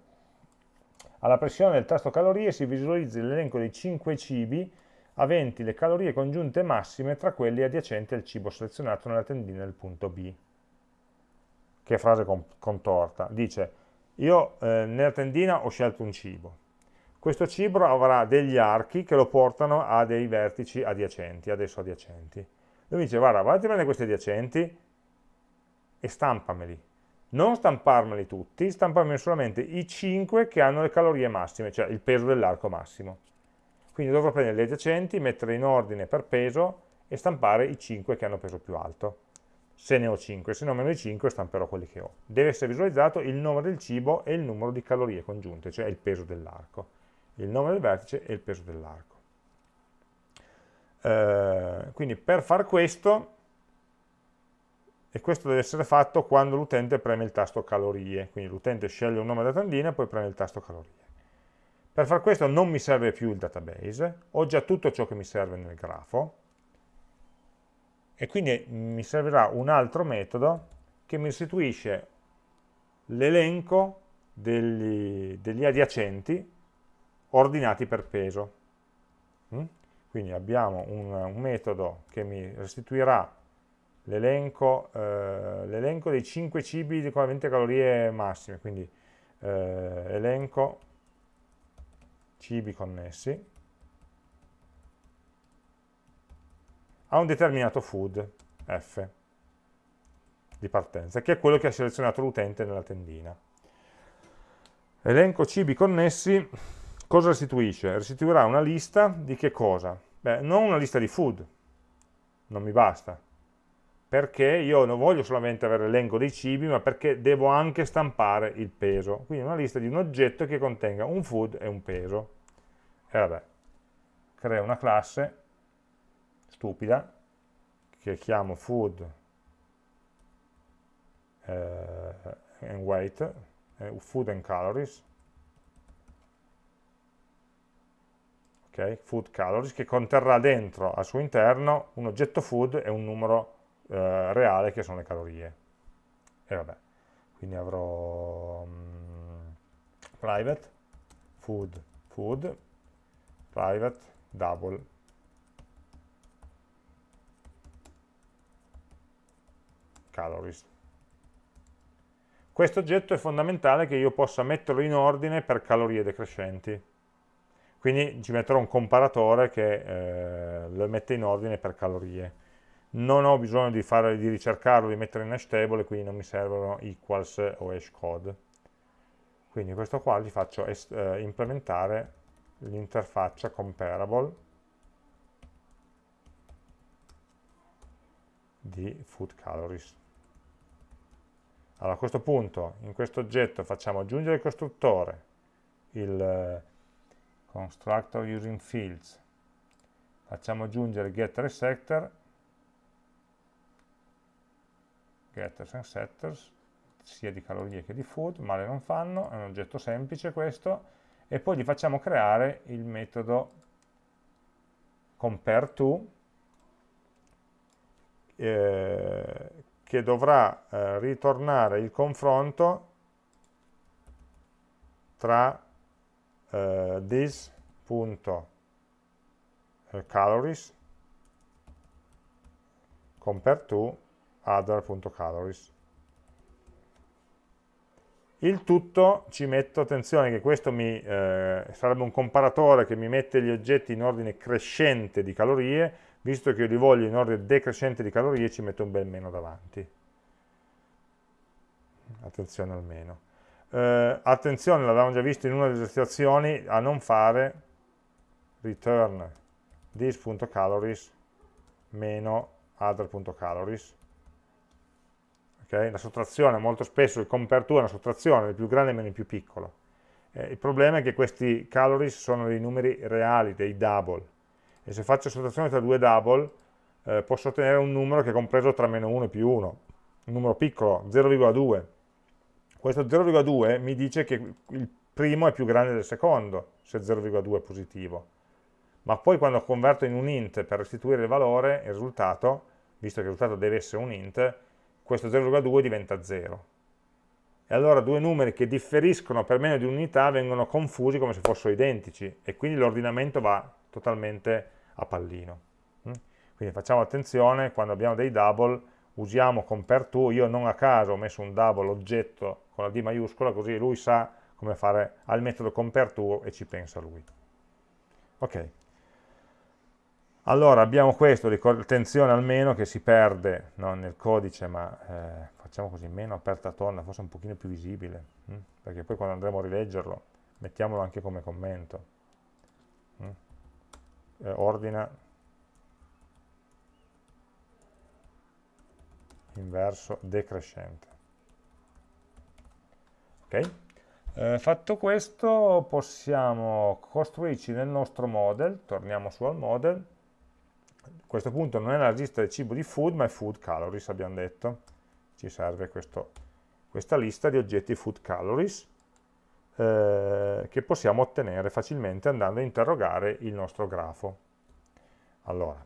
[SPEAKER 1] alla pressione del tasto calorie si visualizza l'elenco dei 5 cibi aventi le calorie congiunte massime tra quelli adiacenti al cibo selezionato nella tendina del punto B. Che frase contorta. Dice, io eh, nella tendina ho scelto un cibo. Questo cibo avrà degli archi che lo portano a dei vertici adiacenti, adesso adiacenti. Lui dice, guarda, vatti a prendere questi adiacenti e stampameli. Non stamparmeli tutti, stamparmeli solamente i 5 che hanno le calorie massime, cioè il peso dell'arco massimo. Quindi dovrò prendere le adiacenti, mettere in ordine per peso e stampare i 5 che hanno peso più alto. Se ne ho 5, se non meno di 5 stamperò quelli che ho. Deve essere visualizzato il nome del cibo e il numero di calorie congiunte, cioè il peso dell'arco. Il nome del vertice e il peso dell'arco. Eh, quindi per far questo, e questo deve essere fatto quando l'utente preme il tasto calorie, quindi l'utente sceglie un nome da tendina e poi preme il tasto calorie. Per far questo non mi serve più il database, ho già tutto ciò che mi serve nel grafo e quindi mi servirà un altro metodo che mi restituisce l'elenco degli, degli, adiacenti ordinati per peso. Mm? Quindi abbiamo un, un, metodo che mi restituirà l'elenco eh, dei 5 cibi con 20 calorie massime, quindi eh, elenco cibi connessi a un determinato food f di partenza, che è quello che ha selezionato l'utente nella tendina. Elenco cibi connessi, cosa restituisce? Restituirà una lista di che cosa? Beh, non una lista di food, non mi basta, perché io non voglio solamente avere l'elenco dei cibi, ma perché devo anche stampare il peso. Quindi una lista di un oggetto che contenga un food e un peso. E vabbè, creo una classe stupida, che chiamo food eh, and weight, eh, food and calories, okay? food calories, che conterrà dentro al suo interno un oggetto food e un numero eh, reale che sono le calorie. E vabbè, quindi avrò um, private, food, food, private, double, calories. Questo oggetto è fondamentale che io possa metterlo in ordine per calorie decrescenti. Quindi ci metterò un comparatore che eh, lo mette in ordine per calorie. Non ho bisogno di, fare, di ricercarlo, di mettere in hash table, quindi non mi servono equals o hash code. Quindi questo qua gli faccio eh, implementare l'interfaccia comparable di food calories. Allora a questo punto in questo oggetto facciamo aggiungere il costruttore, il eh, constructor using fields, facciamo aggiungere getter e setter, getters and setters, sia di calorie che di food, male non fanno, è un oggetto semplice questo, e poi gli facciamo creare il metodo compare to, eh, che dovrà eh, ritornare il confronto tra eh, this.calories eh, compare to other.calories. Il tutto ci metto, attenzione che questo mi, eh, sarebbe un comparatore che mi mette gli oggetti in ordine crescente di calorie, visto che io li voglio in ordine decrescente di calorie ci metto un bel meno davanti. Attenzione al meno eh, attenzione, l'avevamo già visto in una delle situazioni a non fare return. This.calories meno other.calories okay? la sottrazione, molto spesso il compare to è una sottrazione, il più grande meno il più piccolo eh, il problema è che questi calories sono dei numeri reali, dei double e se faccio sottrazione tra due double eh, posso ottenere un numero che è compreso tra meno 1 e più 1, un numero piccolo, 0,2. Questo 0,2 mi dice che il primo è più grande del secondo, se 0,2 è positivo. Ma poi quando converto in un int per restituire il valore, il risultato, visto che il risultato deve essere un int, questo 0,2 diventa 0. E allora due numeri che differiscono per meno di un'unità vengono confusi come se fossero identici e quindi l'ordinamento va totalmente a pallino. Mm? Quindi facciamo attenzione, quando abbiamo dei double, usiamo compare to, io non a caso ho messo un double oggetto con la D maiuscola, così lui sa come fare al metodo compare to e ci pensa lui. Ok. Allora abbiamo questo, attenzione almeno che si perde no, nel codice, ma eh, facciamo così, meno aperta tonda, forse un pochino più visibile, hm? perché poi quando andremo a rileggerlo mettiamolo anche come commento. Hm? eh, ordina in verso decrescente. Ok? Eh, fatto questo possiamo costruirci nel nostro model, torniamo su al model, questo punto non è la lista del cibo di food, ma è food calories, abbiamo detto. Ci serve questo, questa lista di oggetti food calories eh, che possiamo ottenere facilmente andando a interrogare il nostro grafo. Allora,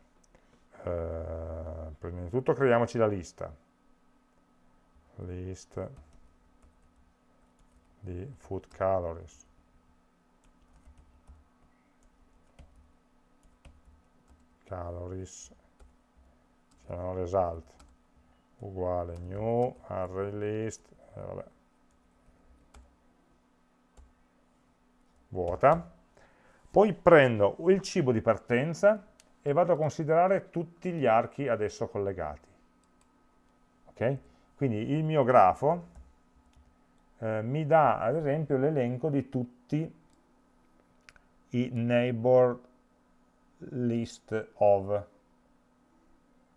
[SPEAKER 1] eh, prima di tutto creiamoci la lista, list di food calories. Calories, un result, uguale new array list eh, vuota. Poi prendo il cibo di partenza e vado a considerare tutti gli archi adesso collegati. Ok? quindi il mio grafo eh, mi dà ad esempio l'elenco di tutti i neighbor list of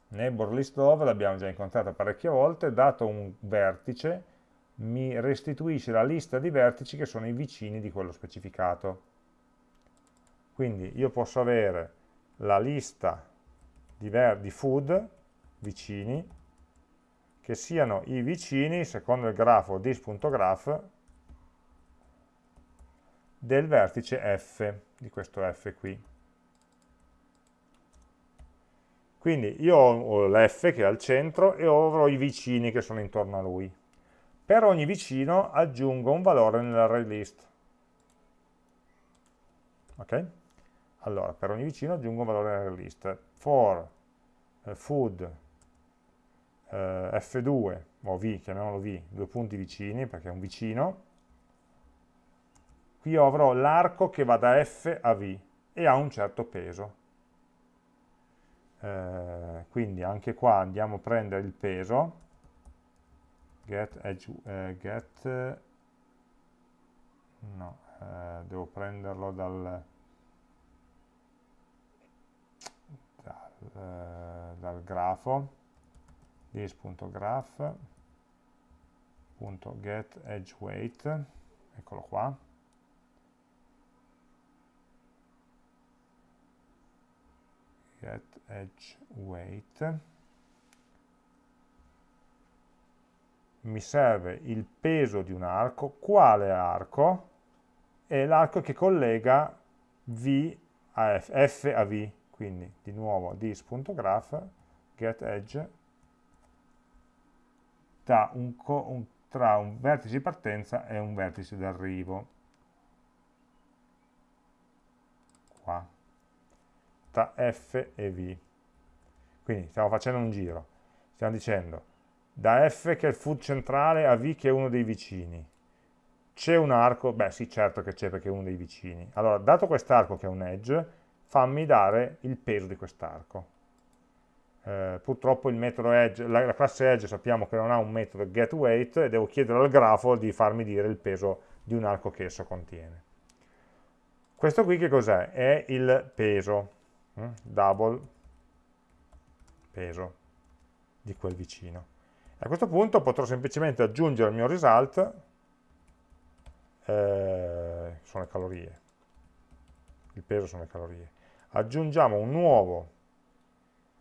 [SPEAKER 1] neighbor list of l'abbiamo già incontrata parecchie volte dato un vertice mi restituisce la lista di vertici che sono i vicini di quello specificato quindi io posso avere la lista di, di food vicini che siano i vicini, secondo il grafo dis.graph, del vertice f, di questo f qui. Quindi io ho l'f che è al centro e avrò i vicini che sono intorno a lui. Per ogni vicino aggiungo un valore nell'array list. Ok? Allora, per ogni vicino aggiungo un valore nell'array list. For uh, food eh, F2 o V, chiamiamolo V, due punti vicini perché è un vicino, qui avrò l'arco che va da F a V e ha un certo peso. Eh, quindi anche qua andiamo a prendere il peso, get, edge, eh, get. No, eh, devo prenderlo dal, dal, eh, dal grafo, this.graph.getEdgeWeight, eccolo qua, getEdgeWeight, mi serve il peso di un arco, quale arco? È l'arco che collega V a F, F a V, quindi di nuovo this.graph getEdge tra un, un, tra un vertice di partenza e un vertice d'arrivo. Qua. F e V. Quindi stiamo facendo un giro. Stiamo dicendo da F che è il food centrale a V che è uno dei vicini. C'è un arco? Beh sì, certo che c'è perché è uno dei vicini. Allora, dato quest'arco che è un edge, fammi dare il peso di quest'arco eh, purtroppo il metodo edge, la, la, classe edge sappiamo che non ha un metodo getWeight e devo chiedere al grafo di farmi dire il peso di un arco che esso contiene. Questo qui che cos'è? È il peso? Double peso di quel vicino. A questo punto potrò semplicemente aggiungere al mio result, eh, sono le calorie, il peso sono le calorie. Aggiungiamo un nuovo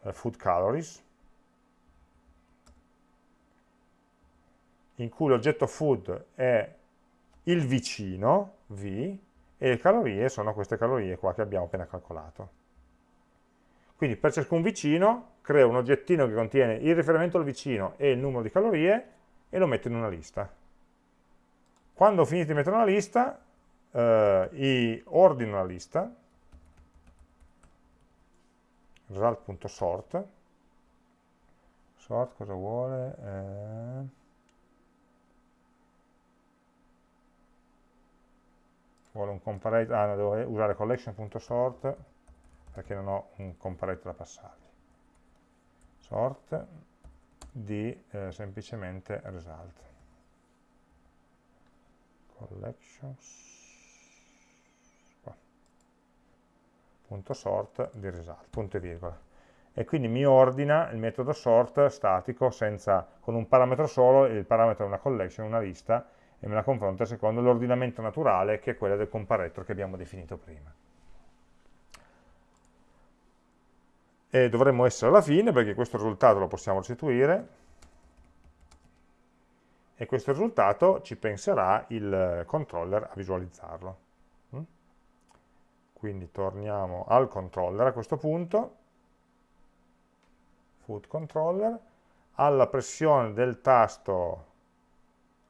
[SPEAKER 1] eh, food calories, in cui l'oggetto food è il vicino, V, e le calorie sono queste calorie qua che abbiamo appena calcolato. Quindi per ciascun vicino creo un oggettino che contiene il riferimento al vicino e il numero di calorie e lo metto in una lista. Quando ho finito di mettere una lista, eh, ordino la lista, result.sort sort cosa vuole? Eh... vuole un comparator, ah no, devo usare collection.sort perché non ho un comparator da passargli sort di eh, semplicemente result collections punto sort di result, punto e virgola. E quindi mi ordina il metodo sort statico senza, con un parametro solo, il parametro è una collection, una lista, e me la confronta secondo l'ordinamento naturale che è quello del comparator che abbiamo definito prima. E dovremmo essere alla fine perché questo risultato lo possiamo restituire. E questo risultato ci penserà il controller a visualizzarlo. Quindi torniamo al controller a questo punto, food controller, alla pressione del tasto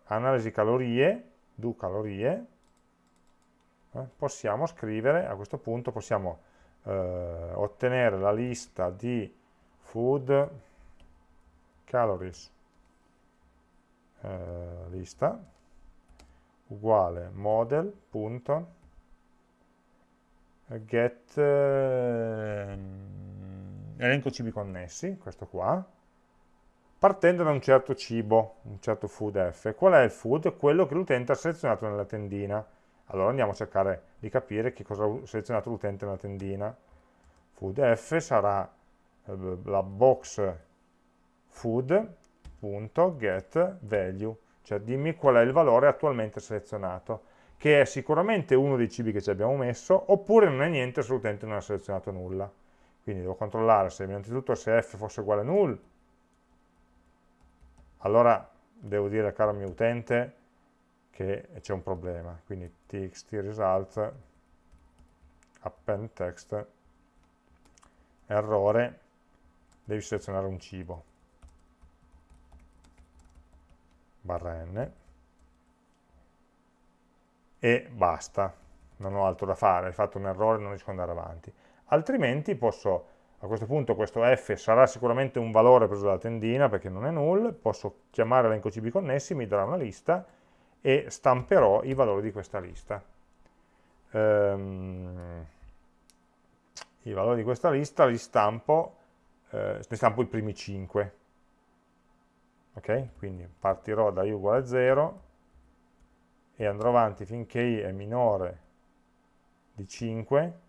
[SPEAKER 1] analisi calorie, do calorie, eh, possiamo scrivere, a questo punto possiamo eh, ottenere la lista di food calories eh, lista uguale model.get eh, elenco cibi connessi, questo qua, partendo da un certo cibo, un certo food F. Qual è il food? Quello che l'utente ha selezionato nella tendina. Allora andiamo a cercare di capire che cosa ha selezionato l'utente nella tendina. Food F sarà eh, la box food.getValue, cioè dimmi qual è il valore attualmente selezionato, che è sicuramente uno dei cibi che ci abbiamo messo, oppure non è niente se l'utente non ha selezionato nulla. Quindi devo controllare se innanzitutto se f fosse uguale a null, allora devo dire caro mio utente che c'è un problema. Quindi txt result append text errore devi selezionare un cibo. Barra n. E basta. Non ho altro da fare, hai fatto un errore non riesco ad andare avanti. Altrimenti posso, a questo punto questo f sarà sicuramente un valore preso dalla tendina perché non è null, posso chiamare l'elenco CB connessi, mi darà una lista e stamperò i valori di questa lista. Um, I valori di questa lista li stampo, eh, ne stampo i primi 5. Ok? Quindi partirò da i uguale a 0 e andrò avanti finché i è minore di 5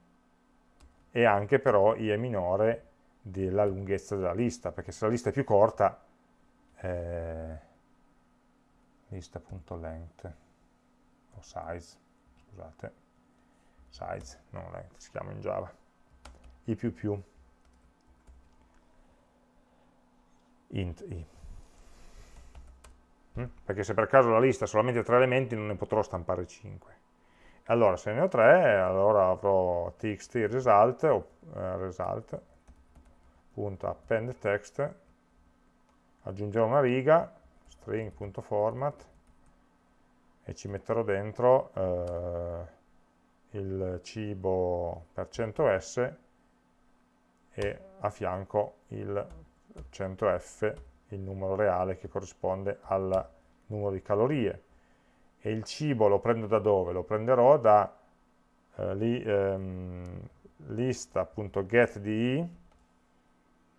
[SPEAKER 1] e anche però i è minore della lunghezza della lista, perché se la lista è più corta, eh, lista.length o size, scusate, size, non length, si chiama in Java, i più più, int i. Mm? Perché se per caso la lista ha solamente tre elementi non ne potrò stampare 5 allora se ne ho tre allora avrò txt result o eh, result.append text aggiungerò una riga string.format e ci metterò dentro eh, il cibo per 100s e a fianco il 100f il numero reale che corrisponde al numero di calorie e il cibo lo prendo da dove? Lo prenderò da eh, li, ehm, lista.getDi,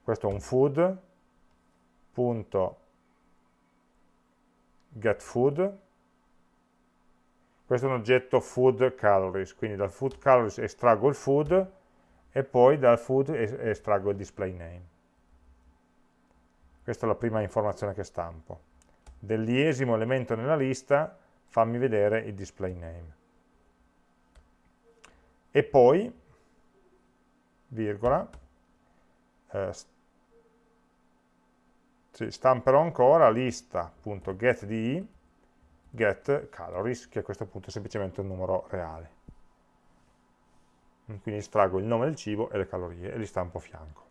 [SPEAKER 1] questo è un food, punto getFood, questo è un oggetto food calories, quindi dal food calories estraggo il food e poi dal food estraggo il display name. Questa è la prima informazione che stampo. Dell'iesimo elemento nella lista fammi vedere il display name. E poi, virgola, eh, stamperò ancora lista.getDi get calories, che a questo punto è semplicemente un numero reale. Quindi estraggo il nome del cibo e le calorie e li stampo a fianco.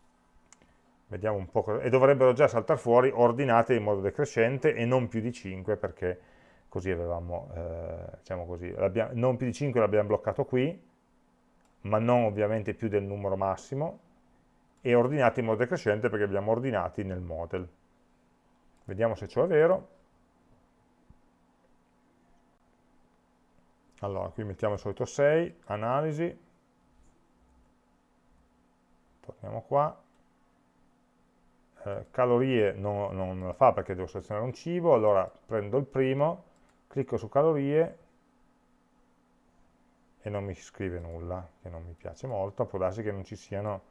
[SPEAKER 1] Vediamo un po' cosa... E dovrebbero già saltare fuori ordinate in modo decrescente e non più di 5 perché così avevamo, eh, diciamo così, non più di 5 l'abbiamo bloccato qui, ma non ovviamente più del numero massimo, e ordinati in modo decrescente perché abbiamo ordinati nel model. Vediamo se ciò è vero. Allora, qui mettiamo il solito 6, analisi, torniamo qua, eh, calorie non, non la fa perché devo selezionare un cibo, allora prendo il primo, clicco su calorie e non mi scrive nulla, che non mi piace molto, può darsi che non ci siano,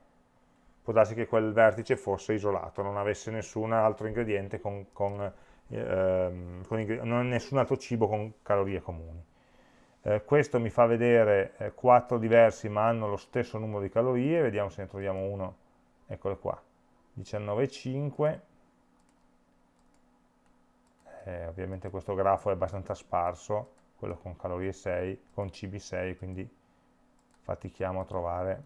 [SPEAKER 1] può darsi che quel vertice fosse isolato, non avesse nessun altro ingrediente con, con, ehm, con non nessun altro cibo con calorie comuni. Eh, questo mi fa vedere eh, quattro diversi ma hanno lo stesso numero di calorie, vediamo se ne troviamo uno, eccolo qua, 19,5 eh, ovviamente questo grafo è abbastanza sparso, quello con calorie 6, con CB6, quindi fatichiamo a trovare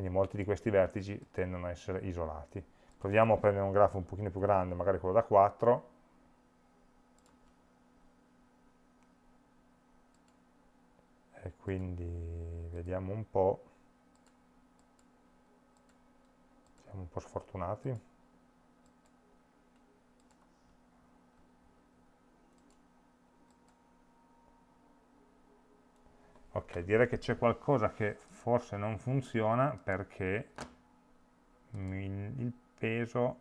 [SPEAKER 1] quindi molti di questi vertici tendono a essere isolati. Proviamo a prendere un grafo un pochino più grande, magari quello da 4, e quindi vediamo un po' siamo un po' sfortunati. Ok, direi che c'è qualcosa che forse non funziona perché il peso...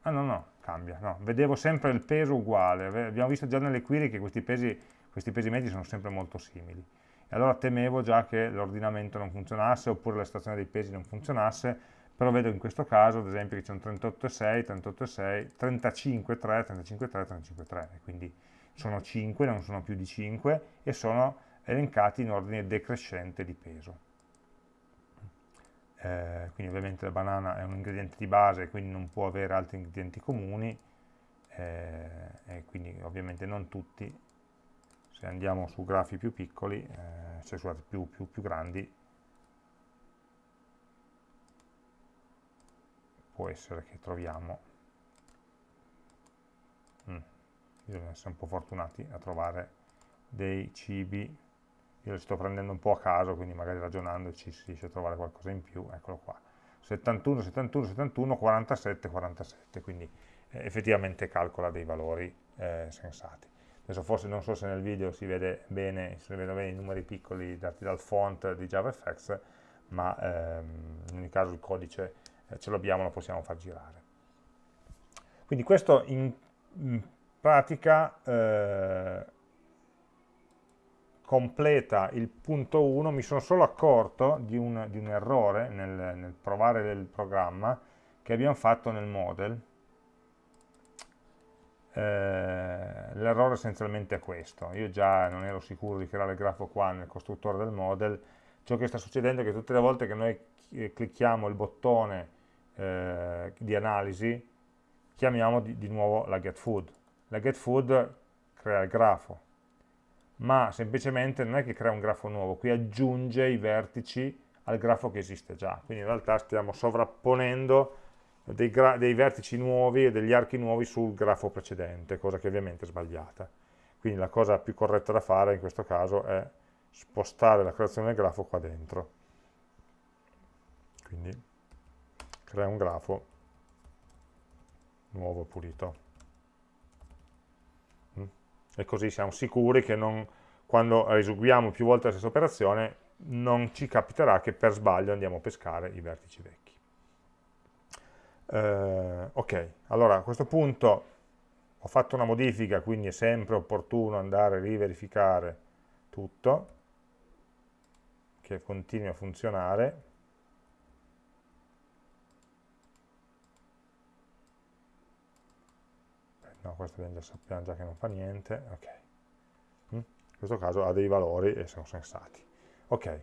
[SPEAKER 1] Ah no, no, cambia. No, vedevo sempre il peso uguale. Abbiamo visto già nelle query che questi pesi, questi pesi medi sono sempre molto simili. E allora temevo già che l'ordinamento non funzionasse oppure la stazione dei pesi non funzionasse, però vedo in questo caso, ad esempio, che c'è un 38,6, 38,6, 35,3, 35,3, 35,3, quindi sono 5, non sono più di 5, e sono elencati in ordine decrescente di peso. Eh, quindi ovviamente la banana è un ingrediente di base, quindi non può avere altri ingredienti comuni, eh, e quindi ovviamente non tutti, se andiamo su grafi più piccoli, eh, cioè scusate, più, più, più grandi, può essere che troviamo, mm, bisogna essere un po' fortunati a trovare dei cibi io li sto prendendo un po' a caso, quindi magari ragionandoci si riesce a trovare qualcosa in più, eccolo qua. 71, 71, 71, 47, 47, quindi eh, effettivamente calcola dei valori eh, sensati. Adesso forse non so se nel video si vede bene, si vedono bene i numeri piccoli dati dal font di JavaFX, ma ehm, in ogni caso il codice eh, ce l'abbiamo, lo possiamo far girare. Quindi questo in, in pratica eh, completa il punto 1, mi sono solo accorto di un, di un errore nel, nel, provare il programma che abbiamo fatto nel model. Eh, L'errore essenzialmente è questo, io già non ero sicuro di creare il grafo qua nel costruttore del model, ciò che sta succedendo è che tutte le volte che noi clicchiamo il bottone eh, di analisi, chiamiamo di, di nuovo la getFood. La getFood crea il grafo, ma semplicemente non è che crea un grafo nuovo, qui aggiunge i vertici al grafo che esiste già, quindi in realtà stiamo sovrapponendo dei, dei vertici nuovi e degli archi nuovi sul grafo precedente, cosa che ovviamente è sbagliata. Quindi la cosa più corretta da fare in questo caso è spostare la creazione del grafo qua dentro. Quindi crea un grafo nuovo pulito e così siamo sicuri che non, quando eseguiamo più volte la stessa operazione non ci capiterà che per sbaglio andiamo a pescare i vertici vecchi. Eh, ok, allora a questo punto ho fatto una modifica, quindi è sempre opportuno andare a riverificare tutto, che continui a funzionare, no questo già, sappiamo già che non fa niente, ok. Mm? In questo caso ha dei valori e sono sensati. Ok.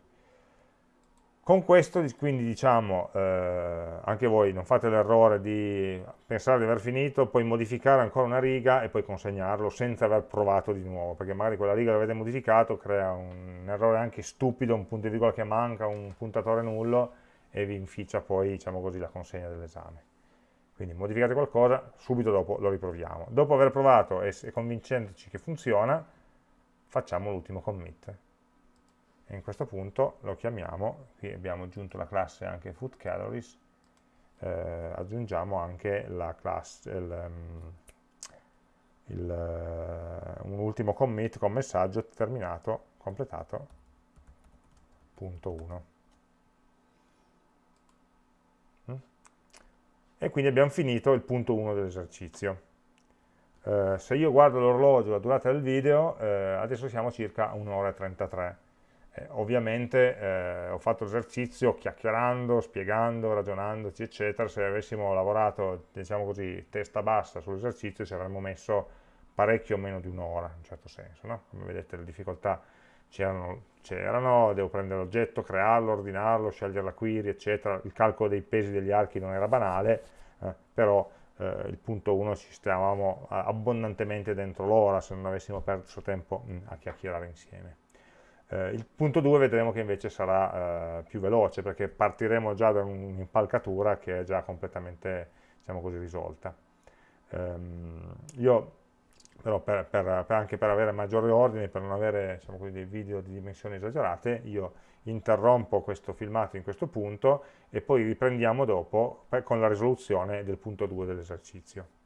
[SPEAKER 1] Con questo quindi diciamo, eh, anche voi non fate l'errore di pensare di aver finito, poi modificare ancora una riga e poi consegnarlo senza aver provato di nuovo, perché magari quella riga che avete modificato crea un errore anche stupido, un punto di virgola che manca, un puntatore nullo e vi inficia poi diciamo così, la consegna dell'esame. Quindi modificate qualcosa, subito dopo lo riproviamo. Dopo aver provato e convincendoci che funziona, facciamo l'ultimo commit. E in questo punto lo chiamiamo, qui abbiamo aggiunto la classe anche food calories, eh, aggiungiamo anche la classe, il, um, il, uh, un ultimo commit con messaggio terminato, completato, punto 1. E quindi abbiamo finito il punto 1 dell'esercizio. Eh, se io guardo l'orologio, la durata del video, eh, adesso siamo circa 1 ora e 33. Eh, ovviamente eh, ho fatto l'esercizio chiacchierando, spiegando, ragionandoci, eccetera. Se avessimo lavorato, diciamo così, testa bassa sull'esercizio, ci avremmo messo parecchio meno di un'ora, in un certo senso. No? Come vedete le difficoltà c'erano, devo prendere l'oggetto, crearlo, ordinarlo, scegliere la query, eccetera, il calcolo dei pesi degli archi non era banale, eh, però eh, il punto 1 ci stavamo abbondantemente dentro l'ora se non avessimo perso tempo mh, a chiacchierare insieme. Eh, il punto 2 vedremo che invece sarà eh, più veloce perché partiremo già da un'impalcatura che è già completamente diciamo così, risolta. Ehm, io però per, per, per anche per avere maggiore ordine, per non avere diciamo dei video di dimensioni esagerate, io interrompo questo filmato in questo punto e poi riprendiamo dopo con la risoluzione del punto 2 dell'esercizio.